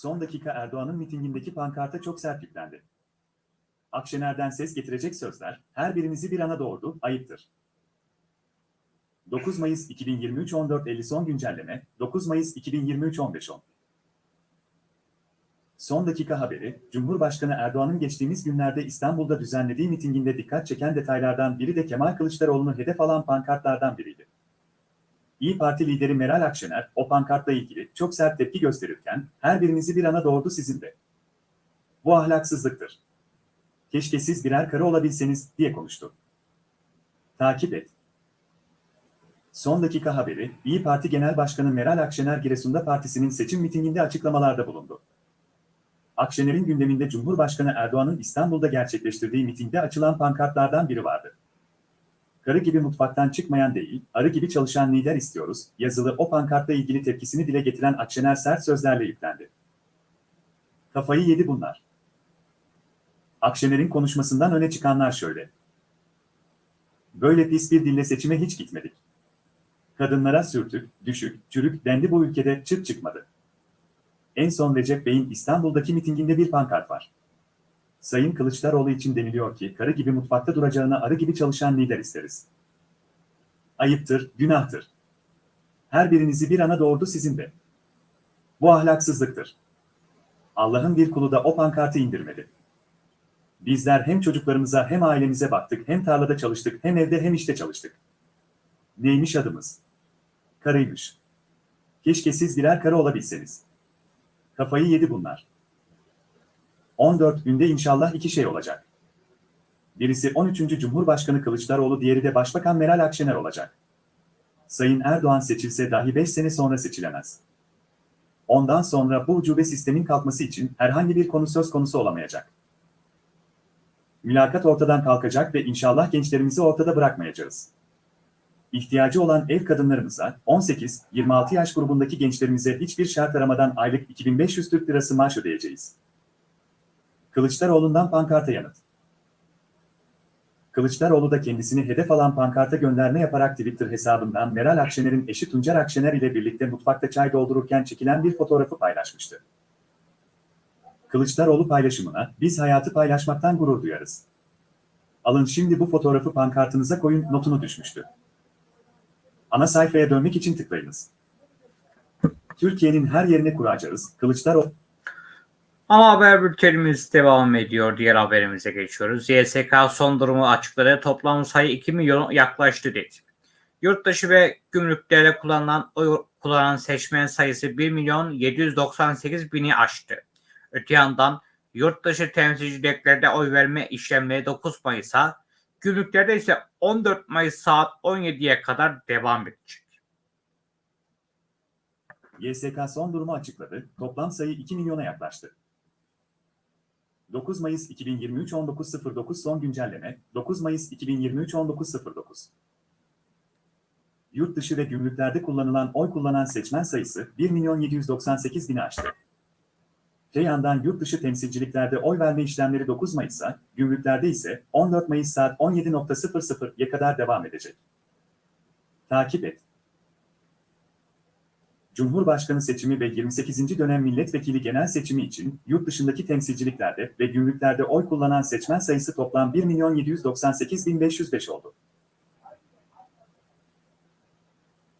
B: Son dakika Erdoğan'ın mitingindeki pankarta çok sert yüklendi. Akşener'den ses getirecek sözler, her birinizi bir ana doğurdu, ayıptır. 9 Mayıs 2023 14.50 son güncelleme, 9 Mayıs 2023 15.10 Son dakika haberi, Cumhurbaşkanı Erdoğan'ın geçtiğimiz günlerde İstanbul'da düzenlediği mitinginde dikkat çeken detaylardan biri de Kemal Kılıçdaroğlu'nu hedef alan pankartlardan biriydi. İyi Parti lideri Meral Akşener, o pankartla ilgili çok sert tepki gösterirken, her birinizi bir ana doğurdu sizin de. Bu ahlaksızlıktır. Keşke siz birer karı olabilseniz, diye konuştu. Takip et. Son dakika haberi, İyi Parti Genel Başkanı Meral Akşener Giresun'da partisinin seçim mitinginde açıklamalarda bulundu. Akşener'in gündeminde Cumhurbaşkanı Erdoğan'ın İstanbul'da gerçekleştirdiği mitingde açılan pankartlardan biri vardı. Karı gibi mutfaktan çıkmayan değil, arı gibi çalışan lider istiyoruz, yazılı o pankartla ilgili tepkisini dile getiren Akşener sert sözlerle yüklendi. Kafayı yedi bunlar. Akşener'in konuşmasından öne çıkanlar şöyle. Böyle pis bir dille seçime hiç gitmedik. Kadınlara sürtük, düşük, çürük dendi bu ülkede çıt çıkmadı. En son Recep Bey'in İstanbul'daki mitinginde bir pankart var. Sayın Kılıçdaroğlu için deniliyor ki karı gibi mutfakta duracağına arı gibi çalışan lider isteriz. Ayıptır, günahtır. Her birinizi bir ana doğurdu sizin de. Bu ahlaksızlıktır. Allah'ın bir kulu da o pankartı indirmedi. Bizler hem çocuklarımıza hem ailemize baktık, hem tarlada çalıştık, hem evde hem işte çalıştık. Neymiş adımız? Karıymış. Keşke siz birer karı olabilseniz. Kafayı yedi bunlar. 14 günde inşallah iki şey olacak. Birisi 13. Cumhurbaşkanı Kılıçdaroğlu, diğeri de Başbakan Meral Akşener olacak. Sayın Erdoğan seçilse dahi 5 sene sonra seçilemez. Ondan sonra bu ucube sistemin kalkması için herhangi bir konu söz konusu olamayacak. Mülakat ortadan kalkacak ve inşallah gençlerimizi ortada bırakmayacağız. İhtiyacı olan ev kadınlarımıza, 18-26 yaş grubundaki gençlerimize hiçbir şart aramadan aylık 2500 Türk Lirası maaş ödeyeceğiz. Kılıçdaroğlu'ndan pankarta yanıt. Kılıçdaroğlu da kendisini hedef alan pankarta gönderme yaparak Twitter hesabından Meral Akşener'in eşi Tuncer Akşener ile birlikte mutfakta çay doldururken çekilen bir fotoğrafı paylaşmıştı. Kılıçdaroğlu paylaşımına, biz hayatı paylaşmaktan gurur duyarız. Alın şimdi bu fotoğrafı pankartınıza koyun notunu düşmüştü. Ana sayfaya dönmek için tıklayınız. Türkiye'nin her yerine kuracağız. Kılıçdaroğlu
A: Ama haber bültenimiz devam ediyor. Diğer haberimize geçiyoruz. YSK son durumu açıkladı. Toplam sayı 2 milyon yaklaştı dedi. Yurtdışı ve gümrüklerde kullanılan oy kullanan seçmen sayısı 1 milyon 798 bini aştı. Öte yandan yurtdışı temsilciliklerde oy verme işlemleri 9 Mayıs'a, gümrüklerde ise 14 Mayıs saat 17'ye kadar devam edecek.
B: YSK son durumu açıkladı. Toplam sayı 2 milyona yaklaştı. 9 Mayıs 2023 19.09 son güncelleme 9 Mayıs 2023 19.09 Yurt dışı ve gümrüklerde kullanılan oy kullanan seçmen sayısı 1 milyon 798 bini aştı. Te yandan yurt dışı temsilciliklerde oy verme işlemleri 9 Mayıs'a, gümrüklerde ise 14 Mayıs saat 17.00'ya kadar devam edecek. Takip et. Cumhurbaşkanı seçimi ve 28. dönem milletvekili genel seçimi için yurt dışındaki temsilciliklerde ve gümrüklerde oy kullanan seçmen sayısı toplam 1.798.505 oldu.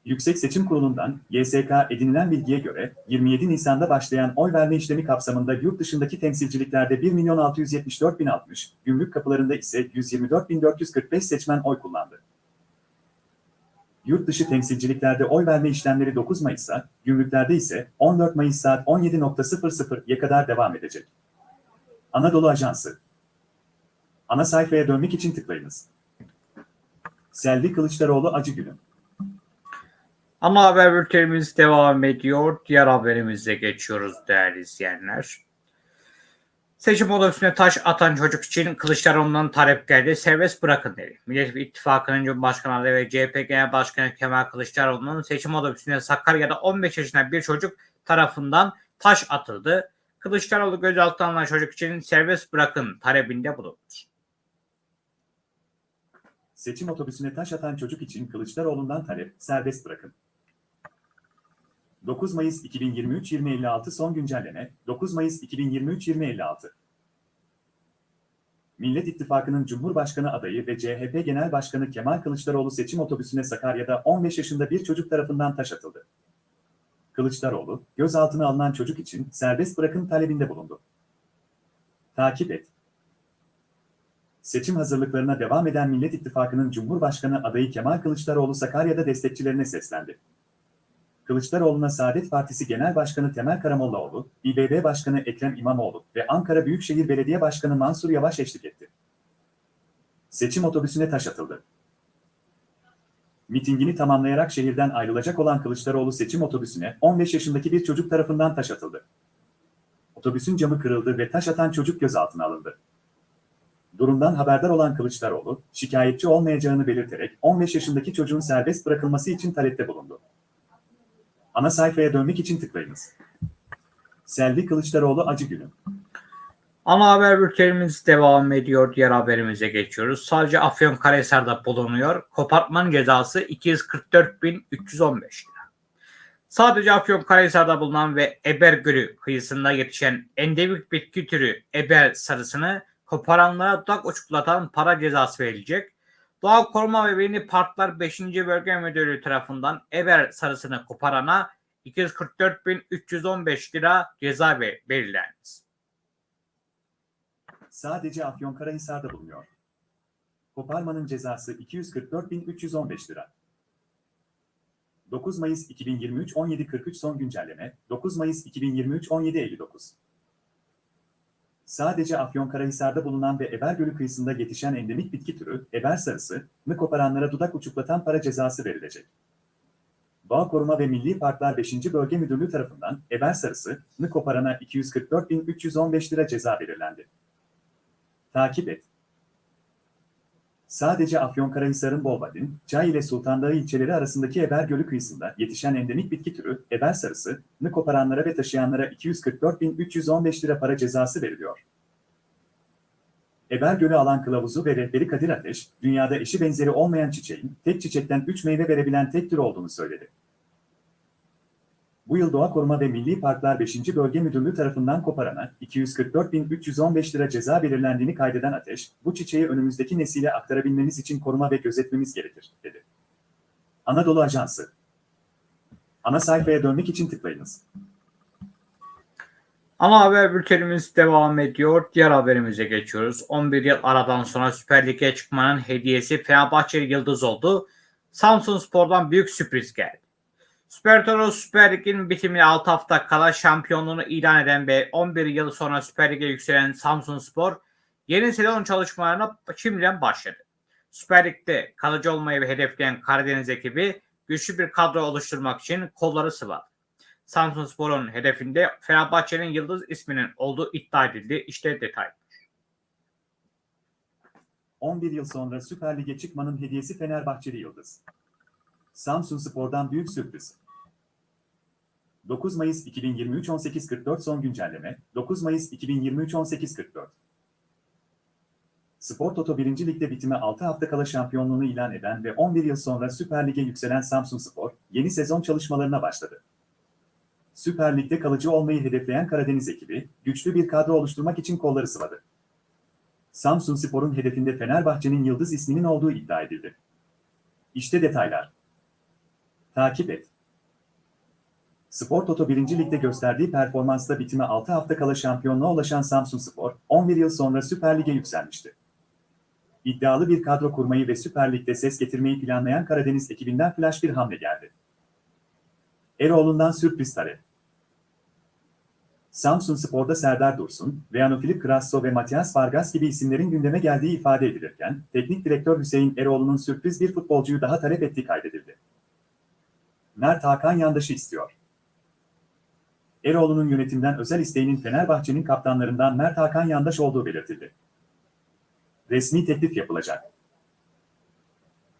B: Yüksek Seçim Kurulu'ndan YSK edinilen bilgiye göre 27 Nisan'da başlayan oy verme işlemi kapsamında yurt dışındaki temsilciliklerde 1.674.060, gümrük kapılarında ise 124.445 seçmen oy kullandı. Yurt dışı temsilciliklerde oy verme işlemleri 9 Mayıs'a, gümrüklerde ise 14 Mayıs saat 17.00'ya kadar devam edecek. Anadolu Ajansı Ana sayfaya dönmek için tıklayınız. Selvi Kılıçdaroğlu acı günüm.
A: Ama haber bültenimiz devam ediyor. Diğer haberimize geçiyoruz değerli izleyenler. Seçim otobüsüne taş atan çocuk için Kılıçdaroğlu'ndan talep geldi. Serbest bırakın dedi. Millet İttifakı'nın Cumhurbaşkanı ve CHP Genel Başkanı Kemal Kılıçdaroğlu'nun seçim otobüsüne Sakarya'da 15 yaşında bir çocuk tarafından taş atıldı. Kılıçdaroğlu gözaltına alınan çocuk için serbest bırakın talebinde bulundu.
B: Seçim otobüsüne taş atan çocuk için Kılıçdaroğlu'ndan talep, serbest bırakın. 9 Mayıs 2023 2056 son güncelleme 9 Mayıs 2023 2056 Millet İttifakı'nın Cumhurbaşkanı adayı ve CHP Genel Başkanı Kemal Kılıçdaroğlu seçim otobüsüne Sakarya'da 15 yaşında bir çocuk tarafından taş atıldı. Kılıçdaroğlu, gözaltına alınan çocuk için serbest bırakım talebinde bulundu. Takip et. Seçim hazırlıklarına devam eden Millet İttifakı'nın Cumhurbaşkanı adayı Kemal Kılıçdaroğlu Sakarya'da destekçilerine seslendi. Kılıçdaroğlu'na Saadet Partisi Genel Başkanı Temel Karamollaoğlu, İBB Başkanı Ekrem İmamoğlu ve Ankara Büyükşehir Belediye Başkanı Mansur Yavaş eşlik etti. Seçim otobüsüne taş atıldı. Mitingini tamamlayarak şehirden ayrılacak olan Kılıçdaroğlu seçim otobüsüne 15 yaşındaki bir çocuk tarafından taş atıldı. Otobüsün camı kırıldı ve taş atan çocuk gözaltına alındı. Durumdan haberdar olan Kılıçdaroğlu, şikayetçi olmayacağını belirterek 15 yaşındaki çocuğun serbest bırakılması için talepte bulundu. Ana sayfaya dönmek için tıklayınız. Selvi Kılıçdaroğlu acı günü.
A: Ana haber bültenimiz devam ediyor. Diğer haberimize geçiyoruz. Sadece Afyonkarahisar'da bulunuyor. Kopartmanın cezası 244.315 lira. Sadece Afyonkarahisar'da bulunan ve Eber Gölü kıyısında yetişen endemik bitki türü Eber sarısını koparanlara dudak uçuklatan para cezası verilecek. Doğa Koruma ve Milli Parklar 5. Bölge Müdürlüğü tarafından Eber sarısını koparana 244.315 lira ceza belirlendi.
B: Sadece Afyonkarahisar'da bulunuyor. Koparmanın cezası 244.315 lira. 9 Mayıs 2023 17.43 son güncelleme 9 Mayıs 2023 17.59 Sadece Afyonkarahisar'da bulunan ve Eber Gölü kıyısında yetişen endemik bitki türü Eber sarısını koparanlara dudak uçuklatan para cezası verilecek. Doğa Koruma ve Milli Parklar 5. Bölge Müdürlüğü tarafından Eber sarısını koparana 244.315 lira ceza belirlendi. Takip et. Sadece Afyonkarahisar'ın Bolvadin, Çay ile Sultan Dağı ilçeleri arasındaki Eber Gölü kıyısında yetişen endemik bitki türü Eber sarısını koparanlara ve taşıyanlara 244.315 lira para cezası veriliyor. Eber Gölü alan kılavuzu ve rehberi Kadir Ateş, dünyada eşi benzeri olmayan çiçeğin tek çiçekten 3 meyve verebilen tek tür olduğunu söyledi. Bu yıl Doğa Koruma ve Milli Parklar 5. Bölge Müdürlüğü tarafından koparana 244.315 lira ceza belirlendiğini kaydeden Ateş, bu çiçeği önümüzdeki nesile aktarabilmemiz için koruma ve gözetmemiz gerekir, dedi. Anadolu Ajansı Ana sayfaya dönmek için tıklayınız.
A: Ana haber bültenimiz devam ediyor. Diğer haberimize geçiyoruz. 11 yıl aradan sonra Süper Lig'e çıkmanın hediyesi Fenerbahçeli Yıldız oldu. Samsun Spor'dan büyük sürpriz geldi. Süper Toro Süper Lig'in bitimine 6 hafta kala şampiyonluğunu ilan eden ve 11 yıl sonra Süper Lig'e yükselen Samsun Spor yeni sezon çalışmalarına şimdiden başladı. Süper Lig'de kalıcı olmayı hedefleyen Karadeniz ekibi güçlü bir kadro oluşturmak için kolları sıvadı. Samsun Spor'un hedefinde Fenerbahçe'nin Yıldız isminin olduğu iddia edildi. İşte detay.
B: 11 yıl sonra Süper Lig'e çıkmanın hediyesi Fenerbahçeli Yıldız. Samsun Spor'dan büyük sürpriz. 9 Mayıs 2023 18.44 son güncelleme 9 Mayıs 2023 18.44 Spor Toto 1. Lig'de bitime 6 hafta kala şampiyonluğunu ilan eden ve 11 yıl sonra Süper Lig'e yükselen Samsun Spor, yeni sezon çalışmalarına başladı. Süper Lig'de kalıcı olmayı hedefleyen Karadeniz ekibi, güçlü bir kadro oluşturmak için kolları sıvadı. Samsun Spor'un hedefinde Fenerbahçe'nin Yıldız isminin olduğu iddia edildi. İşte detaylar. Takip et. Spor Toto 1. Lig'de gösterdiği performansla bitime 6 hafta kala şampiyonluğa ulaşan Samsun Spor, 11 yıl sonra Süper Lig'e yükselmişti. İddialı bir kadro kurmayı ve Süper Lig'de ses getirmeyi planlayan Karadeniz ekibinden flash bir hamle geldi. Eroğlu'ndan sürpriz talep. Samsun Spor'da Serdar Dursun, Reano Filip Grasso ve Matias Vargas gibi isimlerin gündeme geldiği ifade edilirken, teknik direktör Hüseyin Eroğlu'nun sürpriz bir futbolcuyu daha talep ettiği kaydedildi. Mert Hakan Yandaş'ı istiyor. Eroğlu'nun yönetimden özel isteğinin Fenerbahçe'nin kaptanlarından Mert Hakan Yandaş olduğu belirtildi. Resmi teklif yapılacak.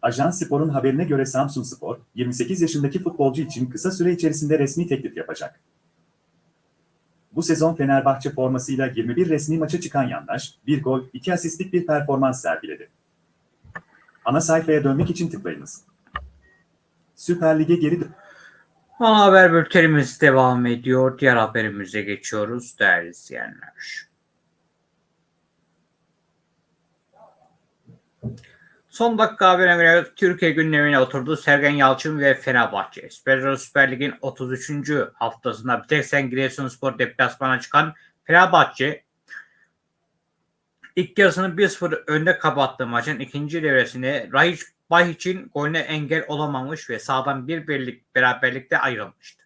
B: Ajans Spor'un haberine göre Samsun Spor, 28 yaşındaki futbolcu için kısa süre içerisinde resmi teklif yapacak. Bu sezon Fenerbahçe formasıyla 21 resmi maça çıkan Yandaş, 1 gol, 2 asistlik bir performans sergiledi. Ana sayfaya dönmek için tıklayınız. Süper Lig'e geri dön-
A: Ana haber bültenimiz devam ediyor. Diğer haberimize geçiyoruz değerli izleyenler. Son dakika haberine göre Türkiye gündemine oturdu Sergen Yalçın ve Fenerbahçe. Süper, Süper Lig'in 33. haftasında bir tek sen Giresunspor deplasmana çıkan Fenerbahçe ilk yarısını 1-0 önde kapattığı maçın ikinci devresinde Rahiç Bahic'in golüne engel olamamış ve sağdan bir birlik beraberlikte ayrılmıştı.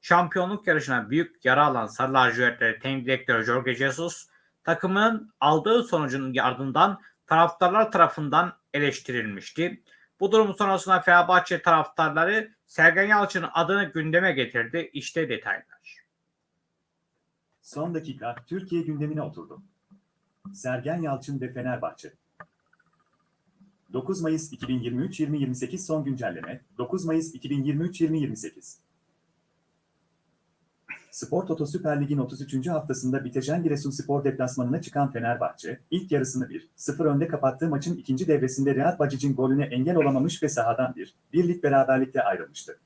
A: Şampiyonluk yarışına büyük yara alan Sarı Lacivertleri teknik direktörü Jorge Jesus takımının aldığı sonucun ardından taraftarlar tarafından eleştirilmişti. Bu durum sonrasında Fenerbahçe taraftarları Sergen Yalçın'ın adını gündeme getirdi. İşte detaylar.
B: Son dakika Türkiye gündemine oturdu. Sergen Yalçın ve Fenerbahçe. 9 Mayıs 2023-2028 son güncelleme 9 Mayıs 2023-2028 Spor Toto Süper Lig'in 33. haftasında Biteşen Giresunspor deplasmanına çıkan Fenerbahçe, ilk yarısını 1-0 önde kapattığı maçın ikinci devresinde Real Bacic'in golüne engel olamamış ve sahadan bir, birlik beraberlikte ayrılmıştı.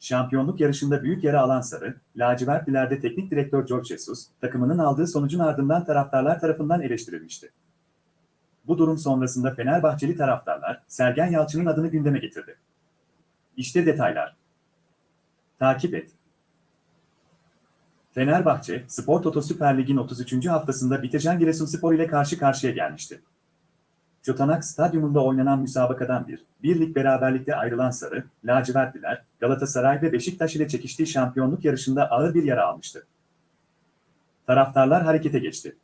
B: Şampiyonluk yarışında büyük yara alan Sarı, lacivertlilerde teknik direktör George Jesus, takımının aldığı sonucun ardından taraftarlar tarafından eleştirilmişti. Bu durum sonrasında Fenerbahçeli taraftarlar, Sergen Yalçın'ın adını gündeme getirdi. İşte detaylar. Takip et. Fenerbahçe, Spor Toto Süper Lig'in 33. haftasında Bitecan Giresunspor ile karşı karşıya gelmişti. Çotanak Stadyumunda oynanan müsabakadan bir, birlik beraberlikte ayrılan Sarı, lacivertliler, Galatasaray ve Beşiktaş ile çekiştiği şampiyonluk yarışında ağır bir yara almıştı. Taraftarlar harekete geçti.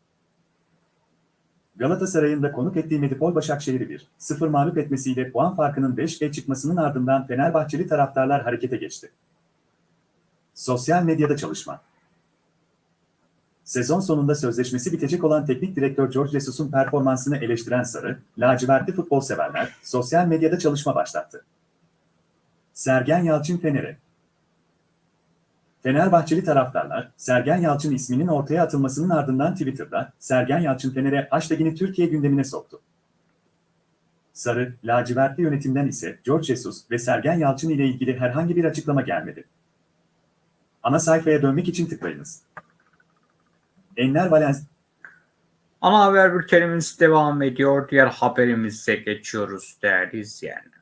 B: Galatasaray'ın da konuk ettiği Medipol Başakşehir'i 1-0 mağlup etmesiyle puan farkının 5'e çıkmasının ardından Fenerbahçeli taraftarlar harekete geçti. Sosyal medyada çalışma Sezon sonunda sözleşmesi bitecek olan teknik direktör George Jesus'un performansını eleştiren Sarı, lacivertli futbol severler sosyal medyada çalışma başlattı. Sergen Yalçın Fener'e Fenerbahçeli taraftarlar, Sergen Yalçın isminin ortaya atılmasının ardından Twitter'da Sergen Yalçın Fener'e hashtagini Türkiye gündemine soktu. Sarı, lacivertli yönetimden ise George Jesus ve Sergen Yalçın ile ilgili herhangi bir açıklama gelmedi. Ana sayfaya dönmek için tıklayınız. Enler Valens
A: Ana haber bültenimiz devam ediyor. Diğer haberimize geçiyoruz değerli izleyenler.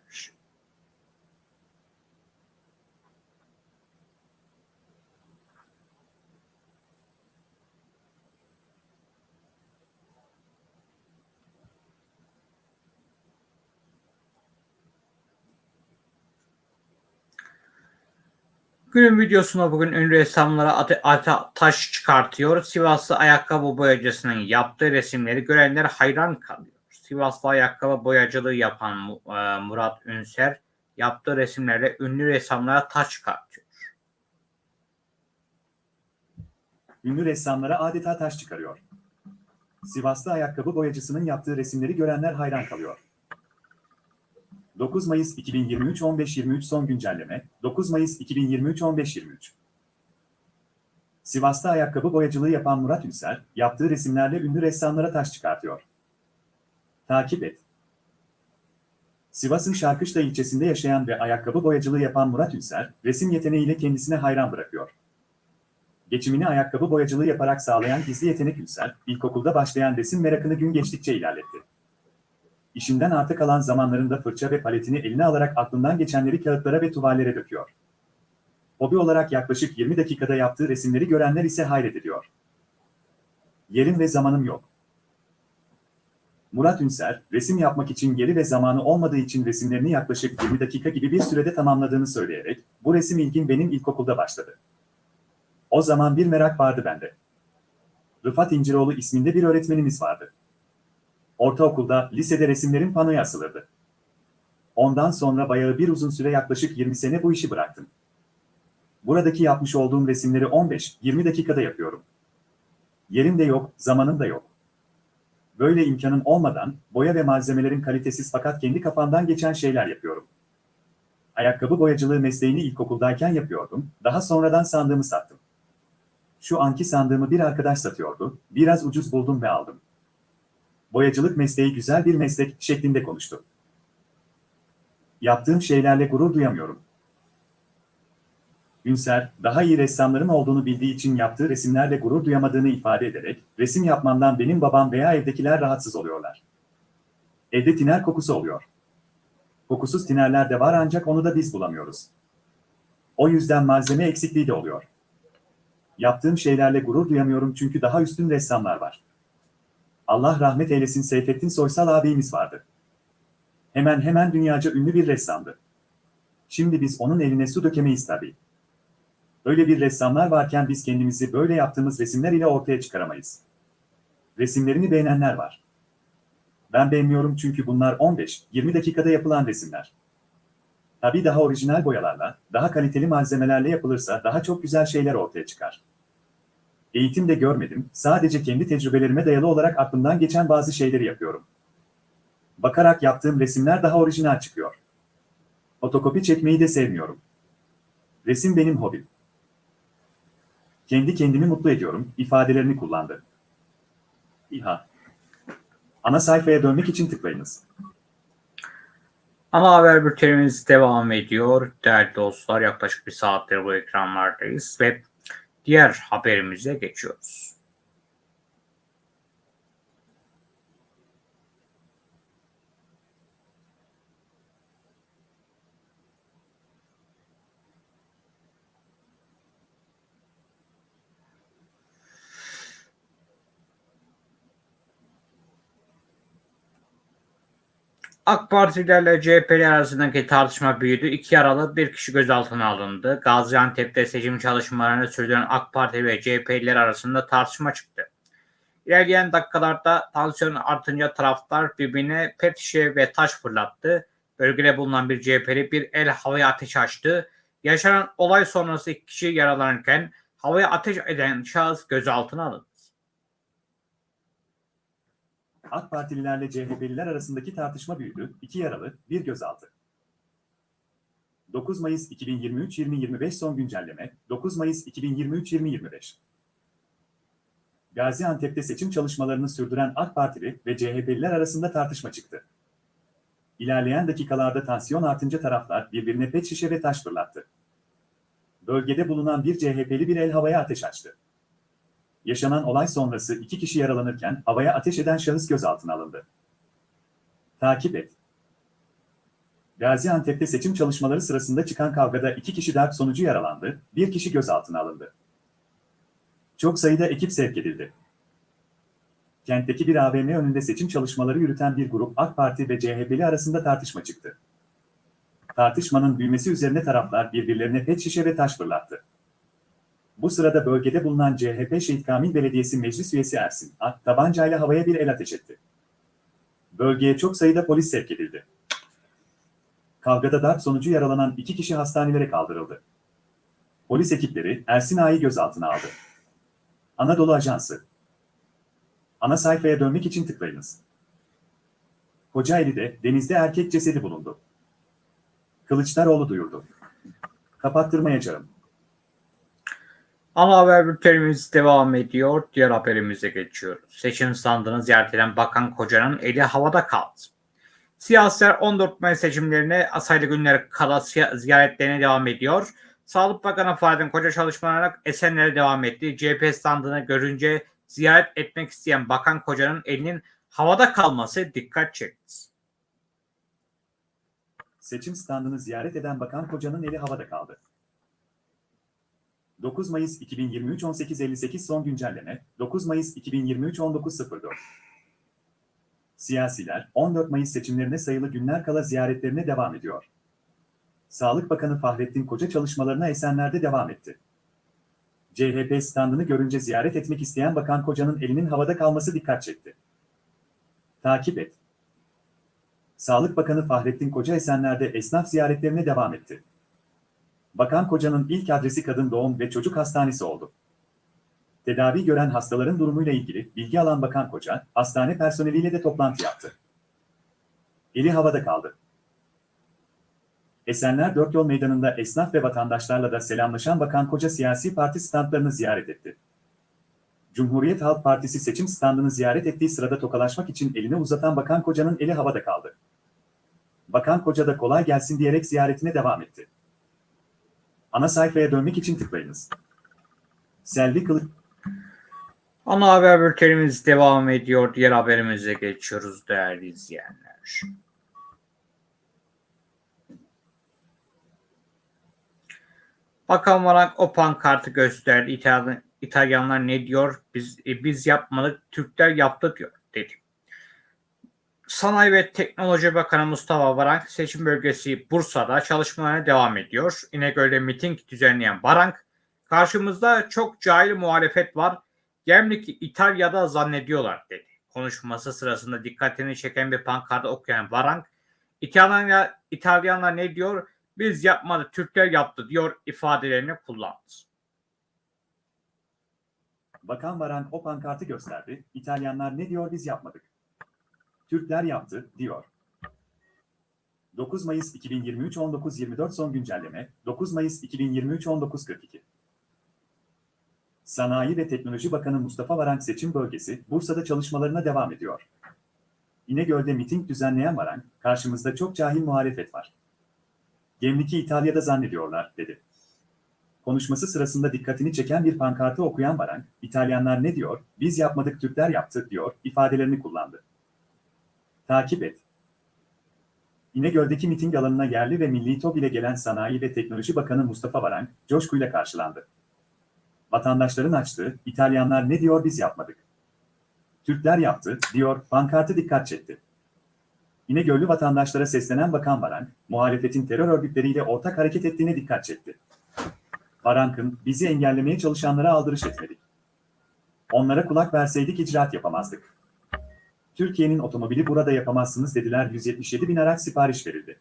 A: Günün videosuna bugün ünlü ressamlara ate, taş çıkartıyor. Sivaslı ayakkabı boyacısının yaptığı resimleri görenler hayran kalıyor. Sivaslı ayakkabı boyacılığı yapan e, Murat Ünser yaptığı resimlerle ünlü ressamlara taş çıkartıyor.
B: Ünlü ressamlara adeta taş çıkarıyor. Sivaslı ayakkabı boyacısının yaptığı resimleri görenler hayran kalıyor. 9 Mayıs 2023 15.23 son güncelleme 9 Mayıs 2023 15.23 Sivas'ta ayakkabı boyacılığı yapan Murat Ünser, yaptığı resimlerle ünlü ressamlara taş çıkartıyor. Takip et. Sivas'ın Şarkışla ilçesinde yaşayan ve ayakkabı boyacılığı yapan Murat Ünser, resim yeteneğiyle kendisine hayran bırakıyor. Geçimini ayakkabı boyacılığı yaparak sağlayan gizli yetenek Ünser, ilkokulda başlayan resim merakını gün geçtikçe ilerletti. İşinden artık kalan zamanlarında fırça ve paletini eline alarak aklından geçenleri kağıtlara ve tuvallere döküyor. Hobi olarak yaklaşık 20 dakikada yaptığı resimleri görenler ise hayret ediyor. Yerim ve zamanım yok. Murat Ünser, resim yapmak için yeri ve zamanı olmadığı için resimlerini yaklaşık 20 dakika gibi bir sürede tamamladığını söyleyerek, bu resim ilgin benim ilkokulda başladı. O zaman bir merak vardı bende. Rıfat İnciroğlu isminde bir öğretmenimiz vardı. Ortaokulda, lisede resimlerin panoya asılırdı. Ondan sonra bayağı bir uzun süre yaklaşık 20 sene bu işi bıraktım. Buradaki yapmış olduğum resimleri 15-20 dakikada yapıyorum. Yerim de yok, zamanım da yok. Böyle imkanın olmadan, boya ve malzemelerin kalitesiz fakat kendi kafamdan geçen şeyler yapıyorum. Ayakkabı boyacılığı mesleğini ilkokuldayken yapıyordum, daha sonradan sandığımı sattım. Şu anki sandığımı bir arkadaş satıyordu, biraz ucuz buldum ve aldım boyacılık mesleği güzel bir meslek şeklinde konuştu. Yaptığım şeylerle gurur duyamıyorum. Ünser, daha iyi ressamların olduğunu bildiği için yaptığı resimlerle gurur duyamadığını ifade ederek, resim yapmamdan benim babam veya evdekiler rahatsız oluyorlar. Evde tiner kokusu oluyor. Kokusuz tinerler de var ancak onu da biz bulamıyoruz. O yüzden malzeme eksikliği de oluyor. Yaptığım şeylerle gurur duyamıyorum çünkü daha üstün ressamlar var. Allah rahmet eylesin Seyfettin Soysal abimiz vardı. Hemen hemen dünyaca ünlü bir ressamdı. Şimdi biz onun eline su dökemeyiz tabii. Öyle bir ressamlar varken biz kendimizi böyle yaptığımız resimler ile ortaya çıkaramayız. Resimlerini beğenenler var. Ben beğenmiyorum çünkü bunlar 15-20 dakikada yapılan resimler. Tabii daha orijinal boyalarla, daha kaliteli malzemelerle yapılırsa daha çok güzel şeyler ortaya çıkar. Eğitim de görmedim, sadece kendi tecrübelerime dayalı olarak aklımdan geçen bazı şeyleri yapıyorum. Bakarak yaptığım resimler daha orijinal çıkıyor. Fotokopi çekmeyi de sevmiyorum. Resim benim hobim. Kendi kendimi mutlu ediyorum, ifadelerini kullandı. İHA. Ana sayfaya dönmek için tıklayınız.
A: Ana haber bültenimiz devam ediyor. Değerli dostlar yaklaşık bir saattir bu ekranlardayız ve diğer haberimize geçiyoruz. AK Partilerle CHP'li arasındaki tartışma büyüdü. İki yaralı bir kişi gözaltına alındı. Gaziantep'te seçim çalışmalarını sürdüren AK Parti ve CHP'liler arasında tartışma çıktı. İlerleyen dakikalarda tansiyon artınca taraftar birbirine pet şişe ve taş fırlattı. Bölgede bulunan bir CHP'li bir el havaya ateş açtı. Yaşanan olay sonrası iki kişi yaralanırken havaya ateş eden şahıs gözaltına alındı.
B: AK Partililerle CHP'liler arasındaki tartışma büyüdü, iki yaralı, bir gözaltı. 9 Mayıs 2023-2025 son güncelleme, 9 Mayıs 2023-2025. Gaziantep'te seçim çalışmalarını sürdüren AK Partili ve CHP'liler arasında tartışma çıktı. İlerleyen dakikalarda tansiyon artınca taraflar birbirine pet şişe ve taş fırlattı. Bölgede bulunan bir CHP'li bir el havaya ateş açtı. Yaşanan olay sonrası iki kişi yaralanırken havaya ateş eden şahıs gözaltına alındı. Takip et. Gaziantep'te seçim çalışmaları sırasında çıkan kavgada iki kişi darp sonucu yaralandı, bir kişi gözaltına alındı. Çok sayıda ekip sevk edildi. Kentteki bir AVM önünde seçim çalışmaları yürüten bir grup AK Parti ve CHP'li arasında tartışma çıktı. Tartışmanın büyümesi üzerine taraflar birbirlerine pet şişe ve taş fırlattı. Bu sırada bölgede bulunan CHP Şehit Kamil Belediyesi Meclis Üyesi Ersin A. tabancayla havaya bir el ateş etti. Bölgeye çok sayıda polis sevk edildi. Kavgada darp sonucu yaralanan iki kişi hastanelere kaldırıldı. Polis ekipleri Ersin Ağa'yı gözaltına aldı. Anadolu Ajansı Ana sayfaya dönmek için tıklayınız. Kocaeli'de denizde erkek cesedi bulundu. Kılıçdaroğlu duyurdu. Kapattırmayacağım.
A: Ana haber bültenimiz devam ediyor. Diğer haberimize geçiyoruz. Seçim sandığını ziyaret eden Bakan Koca'nın eli havada kaldı. Siyasiler 14 Mayıs seçimlerine asaylı günler kala ziyaretlerine devam ediyor. Sağlık Bakanı Fahrettin Koca çalışmalarına Esenler'e devam etti. CHP standını görünce ziyaret etmek isteyen Bakan Koca'nın elinin havada kalması dikkat çekti.
B: Seçim standını ziyaret eden Bakan Koca'nın eli havada kaldı. 9 Mayıs 2023 18.58 son güncelleme, 9 Mayıs 2023 19.04. Siyasiler 14 Mayıs seçimlerine sayılı günler kala ziyaretlerine devam ediyor. Sağlık Bakanı Fahrettin Koca çalışmalarına Esenler'de devam etti. CHP standını görünce ziyaret etmek isteyen Bakan Koca'nın elinin havada kalması dikkat çekti. Takip et. Sağlık Bakanı Fahrettin Koca Esenler'de esnaf ziyaretlerine devam etti. Bakan Koca'nın ilk adresi kadın doğum ve çocuk hastanesi oldu. Tedavi gören hastaların durumuyla ilgili bilgi alan Bakan Koca, hastane personeliyle de toplantı yaptı. Eli havada kaldı. Esenler Dört Yol Meydanı'nda esnaf ve vatandaşlarla da selamlaşan Bakan Koca siyasi parti standlarını ziyaret etti. Cumhuriyet Halk Partisi seçim standını ziyaret ettiği sırada tokalaşmak için elini uzatan Bakan Koca'nın eli havada kaldı. Bakan Koca da kolay gelsin diyerek ziyaretine devam etti. Ana sayfaya dönmek için tıklayınız. Selvi Kılıç
A: Ana haber bültenimiz devam ediyor. Diğer haberimize geçiyoruz değerli izleyenler. Bakan Varank o pankartı gösterdi. İtalyan, İtalyanlar ne diyor? Biz e, biz yapmadık, Türkler yaptı diyor dedi. Sanayi ve Teknoloji Bakanı Mustafa Varank seçim bölgesi Bursa'da çalışmalarına devam ediyor. İnegöl'de miting düzenleyen Varank, karşımızda çok cahil muhalefet var. Gemlik'i İtalya'da zannediyorlar dedi. Konuşması sırasında dikkatini çeken bir pankartı okuyan Varank, İtalyanlar, İtalyanlar ne diyor? Biz yapmadı, Türkler yaptı diyor ifadelerini kullandı.
B: Bakan Varank o pankartı gösterdi. İtalyanlar ne diyor biz yapmadık. Türkler yaptı, diyor. 9 Mayıs 2023 19.24 son güncelleme 9 Mayıs 2023 19.42 Sanayi ve Teknoloji Bakanı Mustafa Varank seçim bölgesi Bursa'da çalışmalarına devam ediyor. İnegöl'de miting düzenleyen Varank, karşımızda çok cahil muhalefet var. Gemlik'i İtalya'da zannediyorlar, dedi. Konuşması sırasında dikkatini çeken bir pankartı okuyan Varank, İtalyanlar ne diyor, biz yapmadık Türkler yaptı, diyor, ifadelerini kullandı. Takip et. İnegöl'deki miting alanına yerli ve milli top ile gelen Sanayi ve Teknoloji Bakanı Mustafa Varank, coşkuyla karşılandı. Vatandaşların açtığı, İtalyanlar ne diyor biz yapmadık. Türkler yaptı, diyor, pankartı dikkat çekti. İnegöllü vatandaşlara seslenen Bakan Varank, muhalefetin terör örgütleriyle ortak hareket ettiğine dikkat çekti. Varank'ın, bizi engellemeye çalışanlara aldırış etmedik. Onlara kulak verseydik icraat yapamazdık. Türkiye'nin otomobili burada yapamazsınız dediler 177 bin araç sipariş verildi.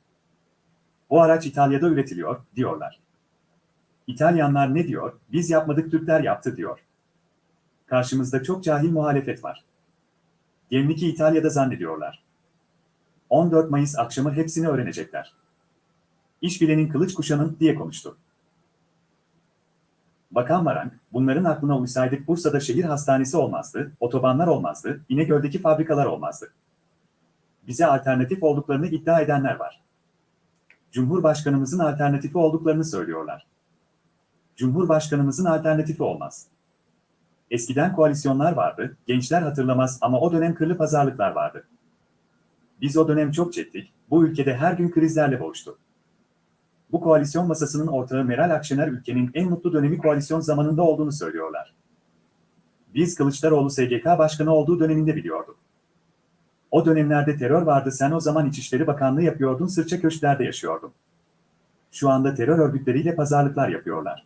B: O araç İtalya'da üretiliyor, diyorlar. İtalyanlar ne diyor, biz yapmadık Türkler yaptı diyor. Karşımızda çok cahil muhalefet var. Gemlik'i İtalya'da zannediyorlar. 14 Mayıs akşamı hepsini öğrenecekler. İş bilenin kılıç kuşanın diye konuştu. Bakan Varank, bunların aklına uysaydık Bursa'da şehir hastanesi olmazdı, otobanlar olmazdı, İnegöl'deki fabrikalar olmazdı. Bize alternatif olduklarını iddia edenler var. Cumhurbaşkanımızın alternatifi olduklarını söylüyorlar. Cumhurbaşkanımızın alternatifi olmaz. Eskiden koalisyonlar vardı, gençler hatırlamaz ama o dönem kırlı pazarlıklar vardı. Biz o dönem çok çektik, bu ülkede her gün krizlerle boğuştu. Bu koalisyon masasının ortağı Meral Akşener ülkenin en mutlu dönemi koalisyon zamanında olduğunu söylüyorlar. Biz Kılıçdaroğlu SGK Başkanı olduğu döneminde biliyorduk. O dönemlerde terör vardı sen o zaman İçişleri Bakanlığı yapıyordun sırça köşklerde yaşıyordun. Şu anda terör örgütleriyle pazarlıklar yapıyorlar.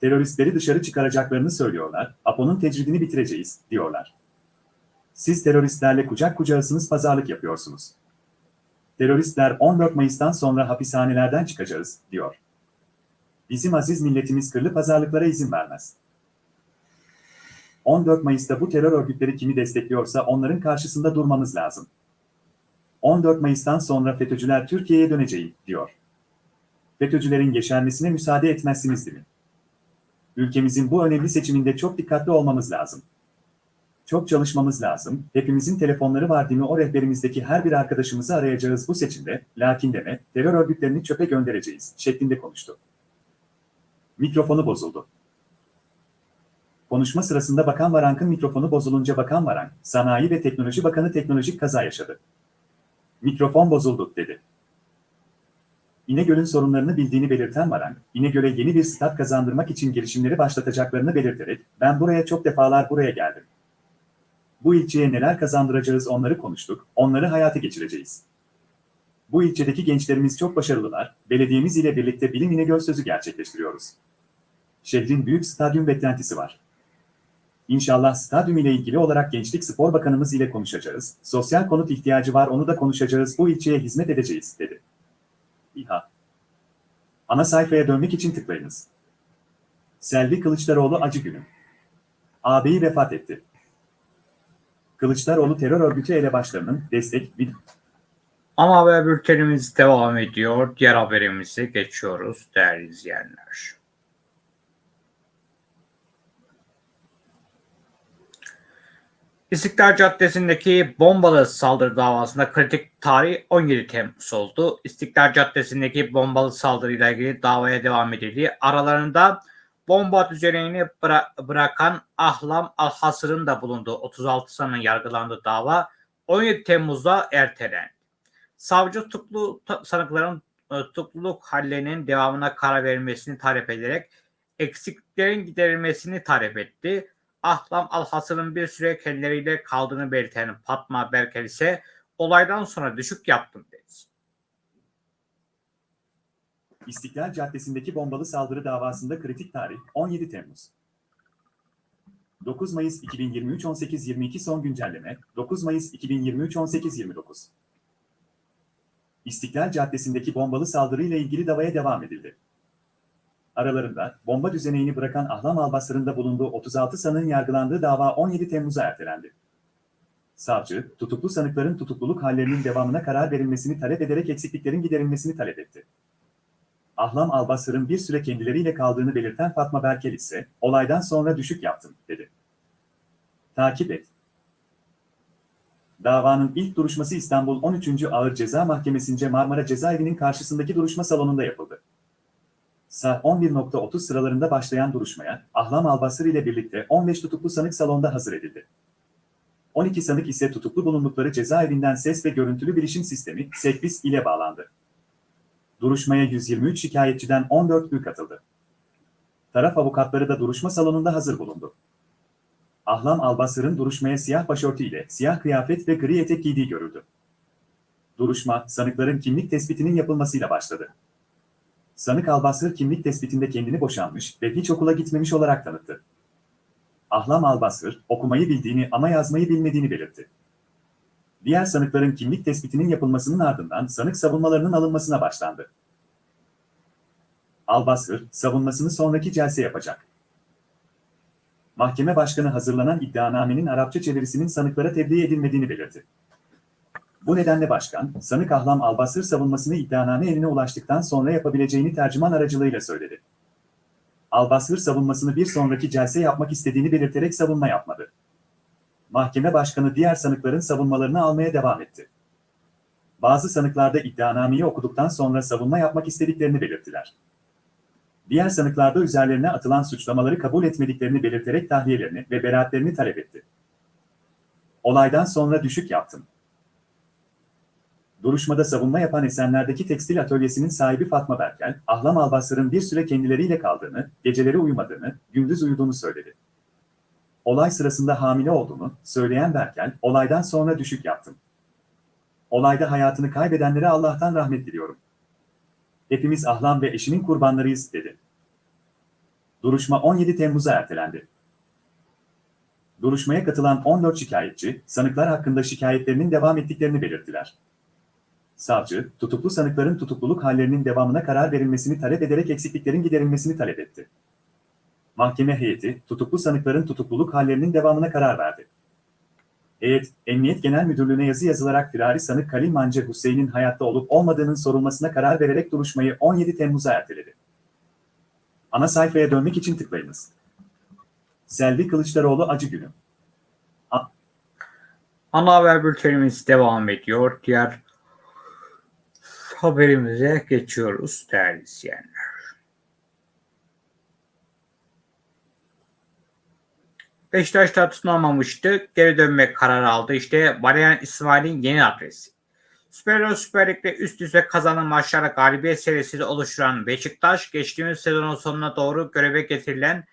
B: Teröristleri dışarı çıkaracaklarını söylüyorlar, APO'nun tecridini bitireceğiz, diyorlar. Siz teröristlerle kucak kucağısınız pazarlık yapıyorsunuz. Teröristler 14 Mayıs'tan sonra hapishanelerden çıkacağız, diyor. Bizim aziz milletimiz kırlı pazarlıklara izin vermez. 14 Mayıs'ta bu terör örgütleri kimi destekliyorsa onların karşısında durmamız lazım. 14 Mayıs'tan sonra FETÖ'cüler Türkiye'ye döneceğim, diyor. FETÖ'cülerin yeşermesine müsaade etmezsiniz değil mi? Ülkemizin bu önemli seçiminde çok dikkatli olmamız lazım. Çok çalışmamız lazım. Hepimizin telefonları var değil mi? O rehberimizdeki her bir arkadaşımızı arayacağız bu seçimde. Lakin deme, terör örgütlerini çöpe göndereceğiz şeklinde konuştu. Mikrofonu bozuldu. Konuşma sırasında Bakan Varank'ın mikrofonu bozulunca Bakan Varank, Sanayi ve Teknoloji Bakanı teknolojik kaza yaşadı. Mikrofon bozuldu, dedi. İnegöl'ün sorunlarını bildiğini belirten Varank, İnegöl'e yeni bir stat kazandırmak için girişimleri başlatacaklarını belirterek, ben buraya çok defalar buraya geldim. Bu ilçeye neler kazandıracağız onları konuştuk, onları hayata geçireceğiz. Bu ilçedeki gençlerimiz çok başarılılar, belediyemiz ile birlikte Bilim İnegöl sözü gerçekleştiriyoruz. Şehrin büyük stadyum beklentisi var. İnşallah stadyum ile ilgili olarak Gençlik Spor Bakanımız ile konuşacağız, sosyal konut ihtiyacı var onu da konuşacağız, bu ilçeye hizmet edeceğiz, dedi. İHA Ana sayfaya dönmek için tıklayınız. Selvi Kılıçdaroğlu acı günü. Ağabeyi vefat etti. Kılıçdaroğlu terör örgütü elebaşlarının destek bir
A: Ana haber bültenimiz devam ediyor. Diğer haberimize geçiyoruz değerli izleyenler. İstiklal Caddesi'ndeki bombalı saldırı davasında kritik tarih 17 Temmuz oldu. İstiklal Caddesi'ndeki bombalı saldırıyla ilgili davaya devam edildi. Aralarında bomba düzenini bıra- bırakan Ahlam Alhasır'ın da bulunduğu 36 sanığın yargılandığı dava 17 Temmuz'da ertelendi. Savcı tutuklu sanıkların e, tutukluluk hallerinin devamına karar verilmesini talep ederek eksikliklerin giderilmesini talep etti. Ahlam Alhasır'ın bir süre kendileriyle kaldığını belirten Fatma Berkel ise olaydan sonra düşük yaptım dedi.
B: İstiklal Caddesi'ndeki bombalı saldırı davasında kritik tarih 17 Temmuz. 9 Mayıs 2023 18.22 son güncelleme 9 Mayıs 2023 18.29 İstiklal Caddesi'ndeki bombalı saldırıyla ilgili davaya devam edildi. Aralarında bomba düzeneğini bırakan Ahlam Albasır'ın da bulunduğu 36 sanığın yargılandığı dava 17 Temmuz'a ertelendi. Savcı, tutuklu sanıkların tutukluluk hallerinin devamına karar verilmesini talep ederek eksikliklerin giderilmesini talep etti. Ahlam Albasır'ın bir süre kendileriyle kaldığını belirten Fatma Berkel ise, olaydan sonra düşük yaptım, dedi. Takip et. Davanın ilk duruşması İstanbul 13. Ağır Ceza Mahkemesi'nce Marmara Cezaevi'nin karşısındaki duruşma salonunda yapıldı. Saat 11.30 sıralarında başlayan duruşmaya, Ahlam Albasır ile birlikte 15 tutuklu sanık salonda hazır edildi. 12 sanık ise tutuklu bulundukları cezaevinden ses ve görüntülü bilişim sistemi, SEKBİS ile bağlandı. Duruşmaya 123 şikayetçiden 14'ü katıldı. Taraf avukatları da duruşma salonunda hazır bulundu. Ahlam Albasır'ın duruşmaya siyah başörtü ile siyah kıyafet ve gri etek giydiği görüldü. Duruşma, sanıkların kimlik tespitinin yapılmasıyla başladı. Sanık Albasır kimlik tespitinde kendini boşanmış ve hiç okula gitmemiş olarak tanıttı. Ahlam Albasır, okumayı bildiğini ama yazmayı bilmediğini belirtti. Diğer sanıkların kimlik tespitinin yapılmasının ardından sanık savunmalarının alınmasına başlandı. Albasır, savunmasını sonraki celse yapacak. Mahkeme başkanı hazırlanan iddianamenin Arapça çevirisinin sanıklara tebliğ edilmediğini belirtti. Bu nedenle başkan, sanık Ahlam Albasır savunmasını iddianame eline ulaştıktan sonra yapabileceğini tercüman aracılığıyla söyledi. Albasır savunmasını bir sonraki celse yapmak istediğini belirterek savunma yapmadı. Mahkeme başkanı diğer sanıkların savunmalarını almaya devam etti. Bazı sanıklarda iddianameyi okuduktan sonra savunma yapmak istediklerini belirttiler. Diğer sanıklarda üzerlerine atılan suçlamaları kabul etmediklerini belirterek tahliyelerini ve beraatlerini talep etti. Olaydan sonra düşük yaptım. Duruşmada savunma yapan Esenler'deki tekstil atölyesinin sahibi Fatma Berkel, Ahlam Albasır'ın bir süre kendileriyle kaldığını, geceleri uyumadığını, gündüz uyuduğunu söyledi. Olay sırasında hamile olduğunu söyleyen Berkel, olaydan sonra düşük yaptım. Olayda hayatını kaybedenlere Allah'tan rahmet diliyorum. Hepimiz Ahlam ve eşinin kurbanlarıyız, dedi. Duruşma 17 Temmuz'a ertelendi. Duruşmaya katılan 14 şikayetçi, sanıklar hakkında şikayetlerinin devam ettiklerini belirttiler. Savcı, tutuklu sanıkların tutukluluk hallerinin devamına karar verilmesini talep ederek eksikliklerin giderilmesini talep etti. Mahkeme heyeti, tutuklu sanıkların tutukluluk hallerinin devamına karar verdi. Heyet, Emniyet Genel Müdürlüğü'ne yazı yazılarak firari sanık Kalil Mancı Hüseyin'in hayatta olup olmadığının sorulmasına karar vererek duruşmayı 17 Temmuz'a erteledi. Ana sayfaya dönmek için tıklayınız. Selvi Kılıçdaroğlu acı günü.
A: Ana haber bültenimiz devam ediyor. Diğer haberimize geçiyoruz değerli izleyenler. Beşiktaş'ta tutunamamıştı. Geri dönmek kararı aldı. İşte Valerian İsmail'in yeni adresi. Süper Lig Süper Lig'de üst üste kazanan maçlara galibiyet serisi oluşturan Beşiktaş, geçtiğimiz sezonun sonuna doğru göreve getirilen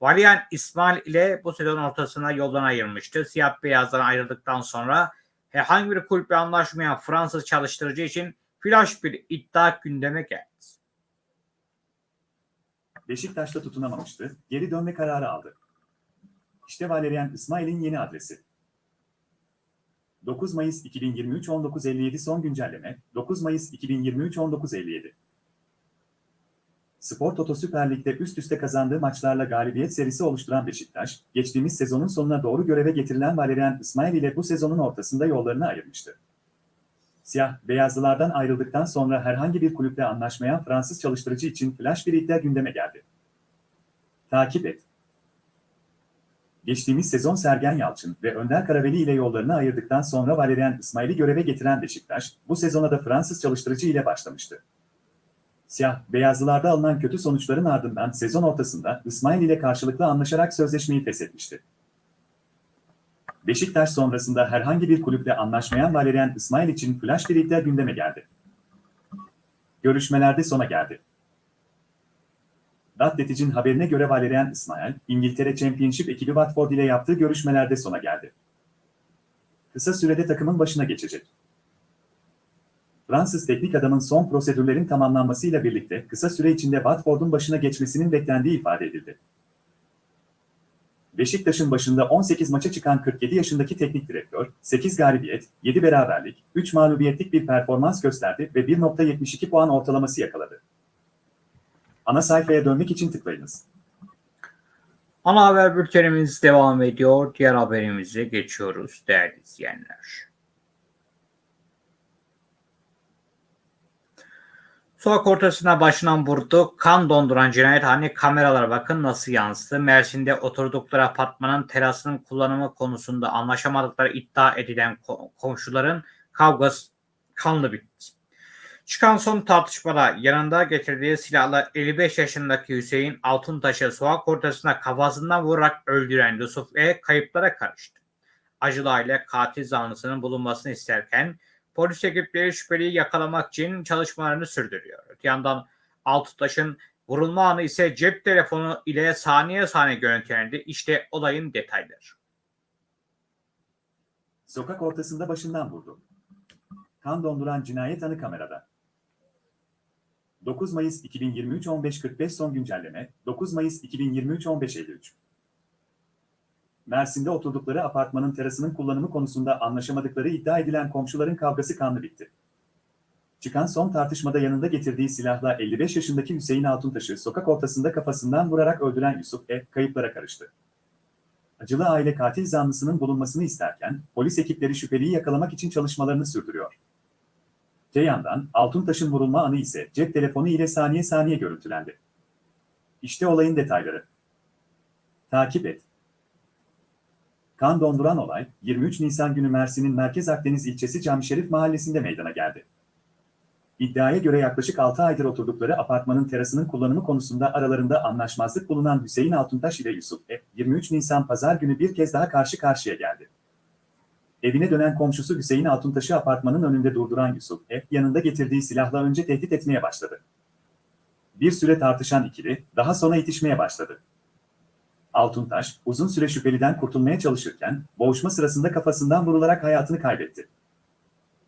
A: Valerian İsmail ile bu sezon ortasında yoldan ayrılmıştı. Siyah beyazdan ayrıldıktan sonra herhangi bir kulüple anlaşmayan Fransız çalıştırıcı için flash bir iddia gündeme geldi.
B: Beşiktaş'ta tutunamamıştı, geri dönme kararı aldı. İşte Valerian İsmail'in yeni adresi. 9 Mayıs 2023 19.57 son güncelleme 9 Mayıs 2023 19.57 Spor Toto Süper Lig'de üst üste kazandığı maçlarla galibiyet serisi oluşturan Beşiktaş, geçtiğimiz sezonun sonuna doğru göreve getirilen Valerian İsmail ile bu sezonun ortasında yollarını ayırmıştı. Siyah, beyazlılardan ayrıldıktan sonra herhangi bir kulüple anlaşmayan Fransız çalıştırıcı için flash bir iddia gündeme geldi. Takip et. Geçtiğimiz sezon Sergen Yalçın ve Önder Karaveli ile yollarını ayırdıktan sonra Valerian İsmail'i göreve getiren Beşiktaş, bu sezona da Fransız çalıştırıcı ile başlamıştı. Siyah, beyazlılarda alınan kötü sonuçların ardından sezon ortasında İsmail ile karşılıklı anlaşarak sözleşmeyi feshetmişti. Beşiktaş sonrasında herhangi bir kulüple anlaşmayan Valerian İsmail için flash bir iddia gündeme geldi. Görüşmelerde sona geldi. Datletic'in haberine göre Valerian İsmail, İngiltere Championship ekibi Watford ile yaptığı görüşmelerde sona geldi. Kısa sürede takımın başına geçecek. Fransız teknik adamın son prosedürlerin tamamlanmasıyla birlikte kısa süre içinde Watford'un başına geçmesinin beklendiği ifade edildi. Beşiktaş'ın başında 18 maça çıkan 47 yaşındaki teknik direktör, 8 galibiyet, 7 beraberlik, 3 mağlubiyetlik bir performans gösterdi ve 1.72 puan ortalaması yakaladı. Ana sayfaya dönmek için tıklayınız.
A: Ana haber bültenimiz devam ediyor. Diğer haberimize geçiyoruz değerli izleyenler. Sokak ortasına başından vurdu. Kan donduran cinayethane kameralara bakın nasıl yansıdı. Mersin'de oturdukları apartmanın terasının kullanımı konusunda anlaşamadıkları iddia edilen komşuların kavgası kanlı bitti. Çıkan son tartışmada yanında getirdiği silahla 55 yaşındaki Hüseyin Altuntaş'ı sokak ortasına kafasından vurarak öldüren Yusuf E. kayıplara karıştı. Acılı aile katil zanlısının bulunmasını isterken polis ekipleri şüpheliyi yakalamak için çalışmalarını sürdürüyor. Öte yandan Altuntaş'ın vurulma anı ise cep telefonu ile saniye saniye görüntülendi. İşte olayın detayları.
B: Sokak ortasında başından vurdu. Kan donduran cinayet anı kamerada. 9 Mayıs 2023 15.45 son güncelleme, 9 Mayıs 2023 15.53. Mersin'de oturdukları apartmanın terasının kullanımı konusunda anlaşamadıkları iddia edilen komşuların kavgası kanlı bitti. Çıkan son tartışmada yanında getirdiği silahla 55 yaşındaki Hüseyin Altuntaş'ı sokak ortasında kafasından vurarak öldüren Yusuf E. kayıplara karıştı. Acılı aile katil zanlısının bulunmasını isterken, polis ekipleri şüpheliyi yakalamak için çalışmalarını sürdürüyor. Te yandan Altuntaş'ın vurulma anı ise cep telefonu ile saniye saniye görüntülendi. İşte olayın detayları. Takip et. Kan donduran olay 23 Nisan günü Mersin'in Merkez Akdeniz ilçesi Camşerif mahallesinde meydana geldi. İddiaya göre yaklaşık 6 aydır oturdukları apartmanın terasının kullanımı konusunda aralarında anlaşmazlık bulunan Hüseyin Altuntaş ile Yusuf E. 23 Nisan pazar günü bir kez daha karşı karşıya geldi. Evine dönen komşusu Hüseyin Altuntaş'ı apartmanın önünde durduran Yusuf E. yanında getirdiği silahla önce tehdit etmeye başladı. Bir süre tartışan ikili daha sonra itişmeye başladı. Altuntaş, uzun süre şüpheliden kurtulmaya çalışırken, boğuşma sırasında kafasından vurularak hayatını kaybetti.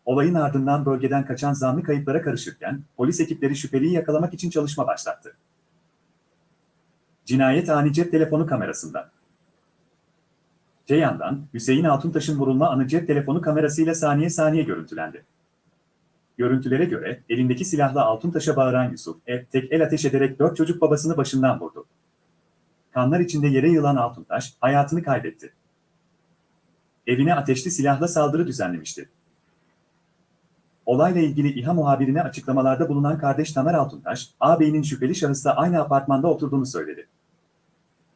B: Olayın ardından bölgeden kaçan zanlı kayıplara karışırken, polis ekipleri şüpheliyi yakalamak için çalışma başlattı. Cinayet ani cep telefonu kamerasında. Te yandan, Hüseyin Altuntaş'ın vurulma anı cep telefonu kamerasıyla saniye saniye görüntülendi. Görüntülere göre, elindeki silahla Altuntaş'a bağıran Yusuf, E, tek el ateş ederek dört çocuk babasını başından vurdu. Kanlar içinde yere yılan Altuntaş, hayatını kaybetti. Evine ateşli silahla saldırı düzenlemişti. Olayla ilgili İHA muhabirine açıklamalarda bulunan kardeş Tamer Altuntaş, ağabeyinin şüpheli şahısla aynı apartmanda oturduğunu söyledi.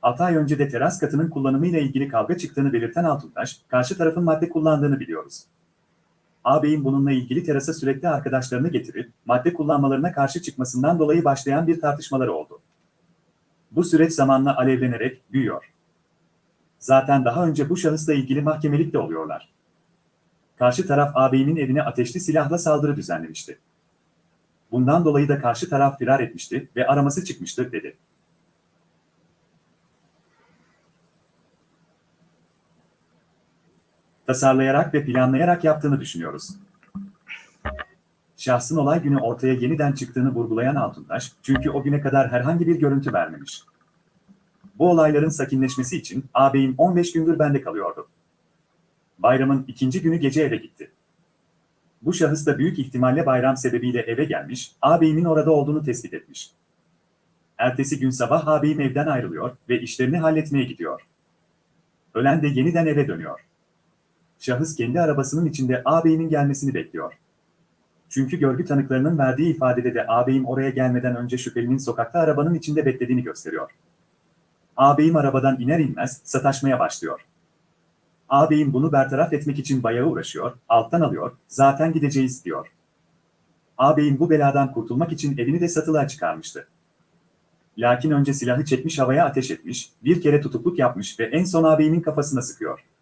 B: 6 ay önce de teras katının kullanımıyla ilgili kavga çıktığını belirten Altuntaş, karşı tarafın madde kullandığını biliyoruz. Ağabeyin bununla ilgili terasa sürekli arkadaşlarını getirip, madde kullanmalarına karşı çıkmasından dolayı başlayan bir tartışmaları oldu. Bu süreç zamanla alevlenerek büyüyor. Zaten daha önce bu şahısla ilgili mahkemelik de oluyorlar. Karşı taraf ağabeyinin evine ateşli silahla saldırı düzenlemişti. Bundan dolayı da karşı taraf firar etmişti ve araması çıkmıştı, dedi. Tasarlayarak ve planlayarak yaptığını düşünüyoruz. Şahsın olay günü ortaya yeniden çıktığını vurgulayan Altuntaş, çünkü o güne kadar herhangi bir görüntü vermemiş. Bu olayların sakinleşmesi için ağabeyim 15 gündür bende kalıyordu. Bayramın ikinci günü gece eve gitti. Bu şahıs da büyük ihtimalle bayram sebebiyle eve gelmiş, ağabeyimin orada olduğunu tespit etmiş. Ertesi gün sabah ağabeyim evden ayrılıyor ve işlerini halletmeye gidiyor. Ölen de yeniden eve dönüyor şahıs kendi arabasının içinde ağabeyinin gelmesini bekliyor. Çünkü görgü tanıklarının verdiği ifadede de ağabeyim oraya gelmeden önce şüphelinin sokakta arabanın içinde beklediğini gösteriyor. Ağabeyim arabadan iner inmez sataşmaya başlıyor. Ağabeyim bunu bertaraf etmek için bayağı uğraşıyor, alttan alıyor, zaten gideceğiz diyor. Ağabeyim bu beladan kurtulmak için evini de satılığa çıkarmıştı. Lakin önce silahı çekmiş havaya ateş etmiş, bir kere tutukluk yapmış ve en son ağabeyimin kafasına sıkıyor.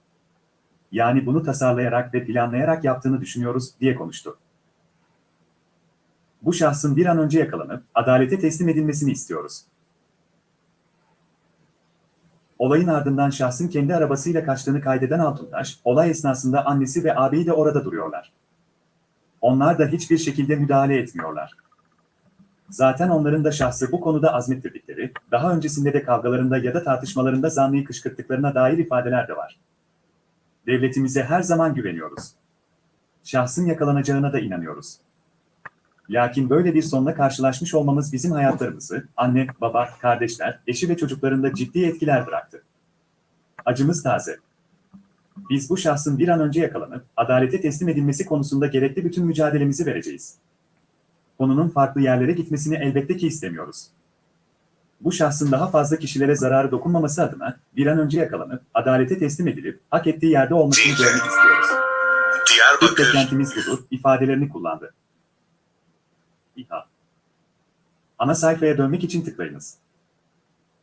B: Yani bunu tasarlayarak ve planlayarak yaptığını düşünüyoruz diye konuştu. Bu şahsın bir an önce yakalanıp adalete teslim edilmesini istiyoruz. Olayın ardından şahsın kendi arabasıyla kaçtığını kaydeden Altuntaş, olay esnasında annesi ve ağabeyi de orada duruyorlar. Onlar da hiçbir şekilde müdahale etmiyorlar. Zaten onların da şahsı bu konuda azmettirdikleri, daha öncesinde de kavgalarında ya da tartışmalarında zanlıyı kışkırttıklarına dair ifadeler de var. Devletimize her zaman güveniyoruz. Şahsın yakalanacağına da inanıyoruz. Lakin böyle bir sonla karşılaşmış olmamız bizim hayatlarımızı, anne, baba, kardeşler, eşi ve çocuklarında ciddi etkiler bıraktı. Acımız taze. Biz bu şahsın bir an önce yakalanıp adalete teslim edilmesi konusunda gerekli bütün mücadelemizi vereceğiz. Konunun farklı yerlere gitmesini elbette ki istemiyoruz. Bu şahsın daha fazla kişilere zararı dokunmaması adına bir an önce yakalanıp adalete teslim edilip hak ettiği yerde olmasını görmek istiyoruz. İlk beklentimiz budur ifadelerini kullandı. İHA. Ana sayfaya dönmek için tıklayınız.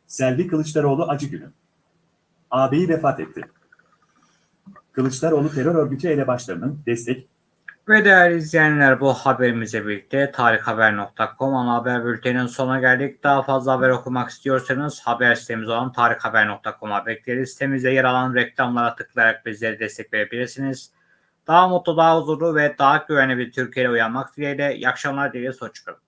B: Selvi Kılıçdaroğlu acı günü. Ağabeyi vefat etti. Kılıçdaroğlu terör örgütü elebaşlarının destek,
A: Ve değerli izleyenler bu haberimizle birlikte tarikhaber.com ana haber bülteninin sonuna geldik. Daha fazla haber okumak istiyorsanız haber sitemiz olan tarikhaber.com'a bekleriz. Sitemizde yer alan reklamlara tıklayarak bizleri destekleyebilirsiniz. Daha mutlu, daha huzurlu ve daha güvenli bir Türkiye'ye uyanmak dileğiyle. İyi akşamlar dileriz. Hoşçakalın.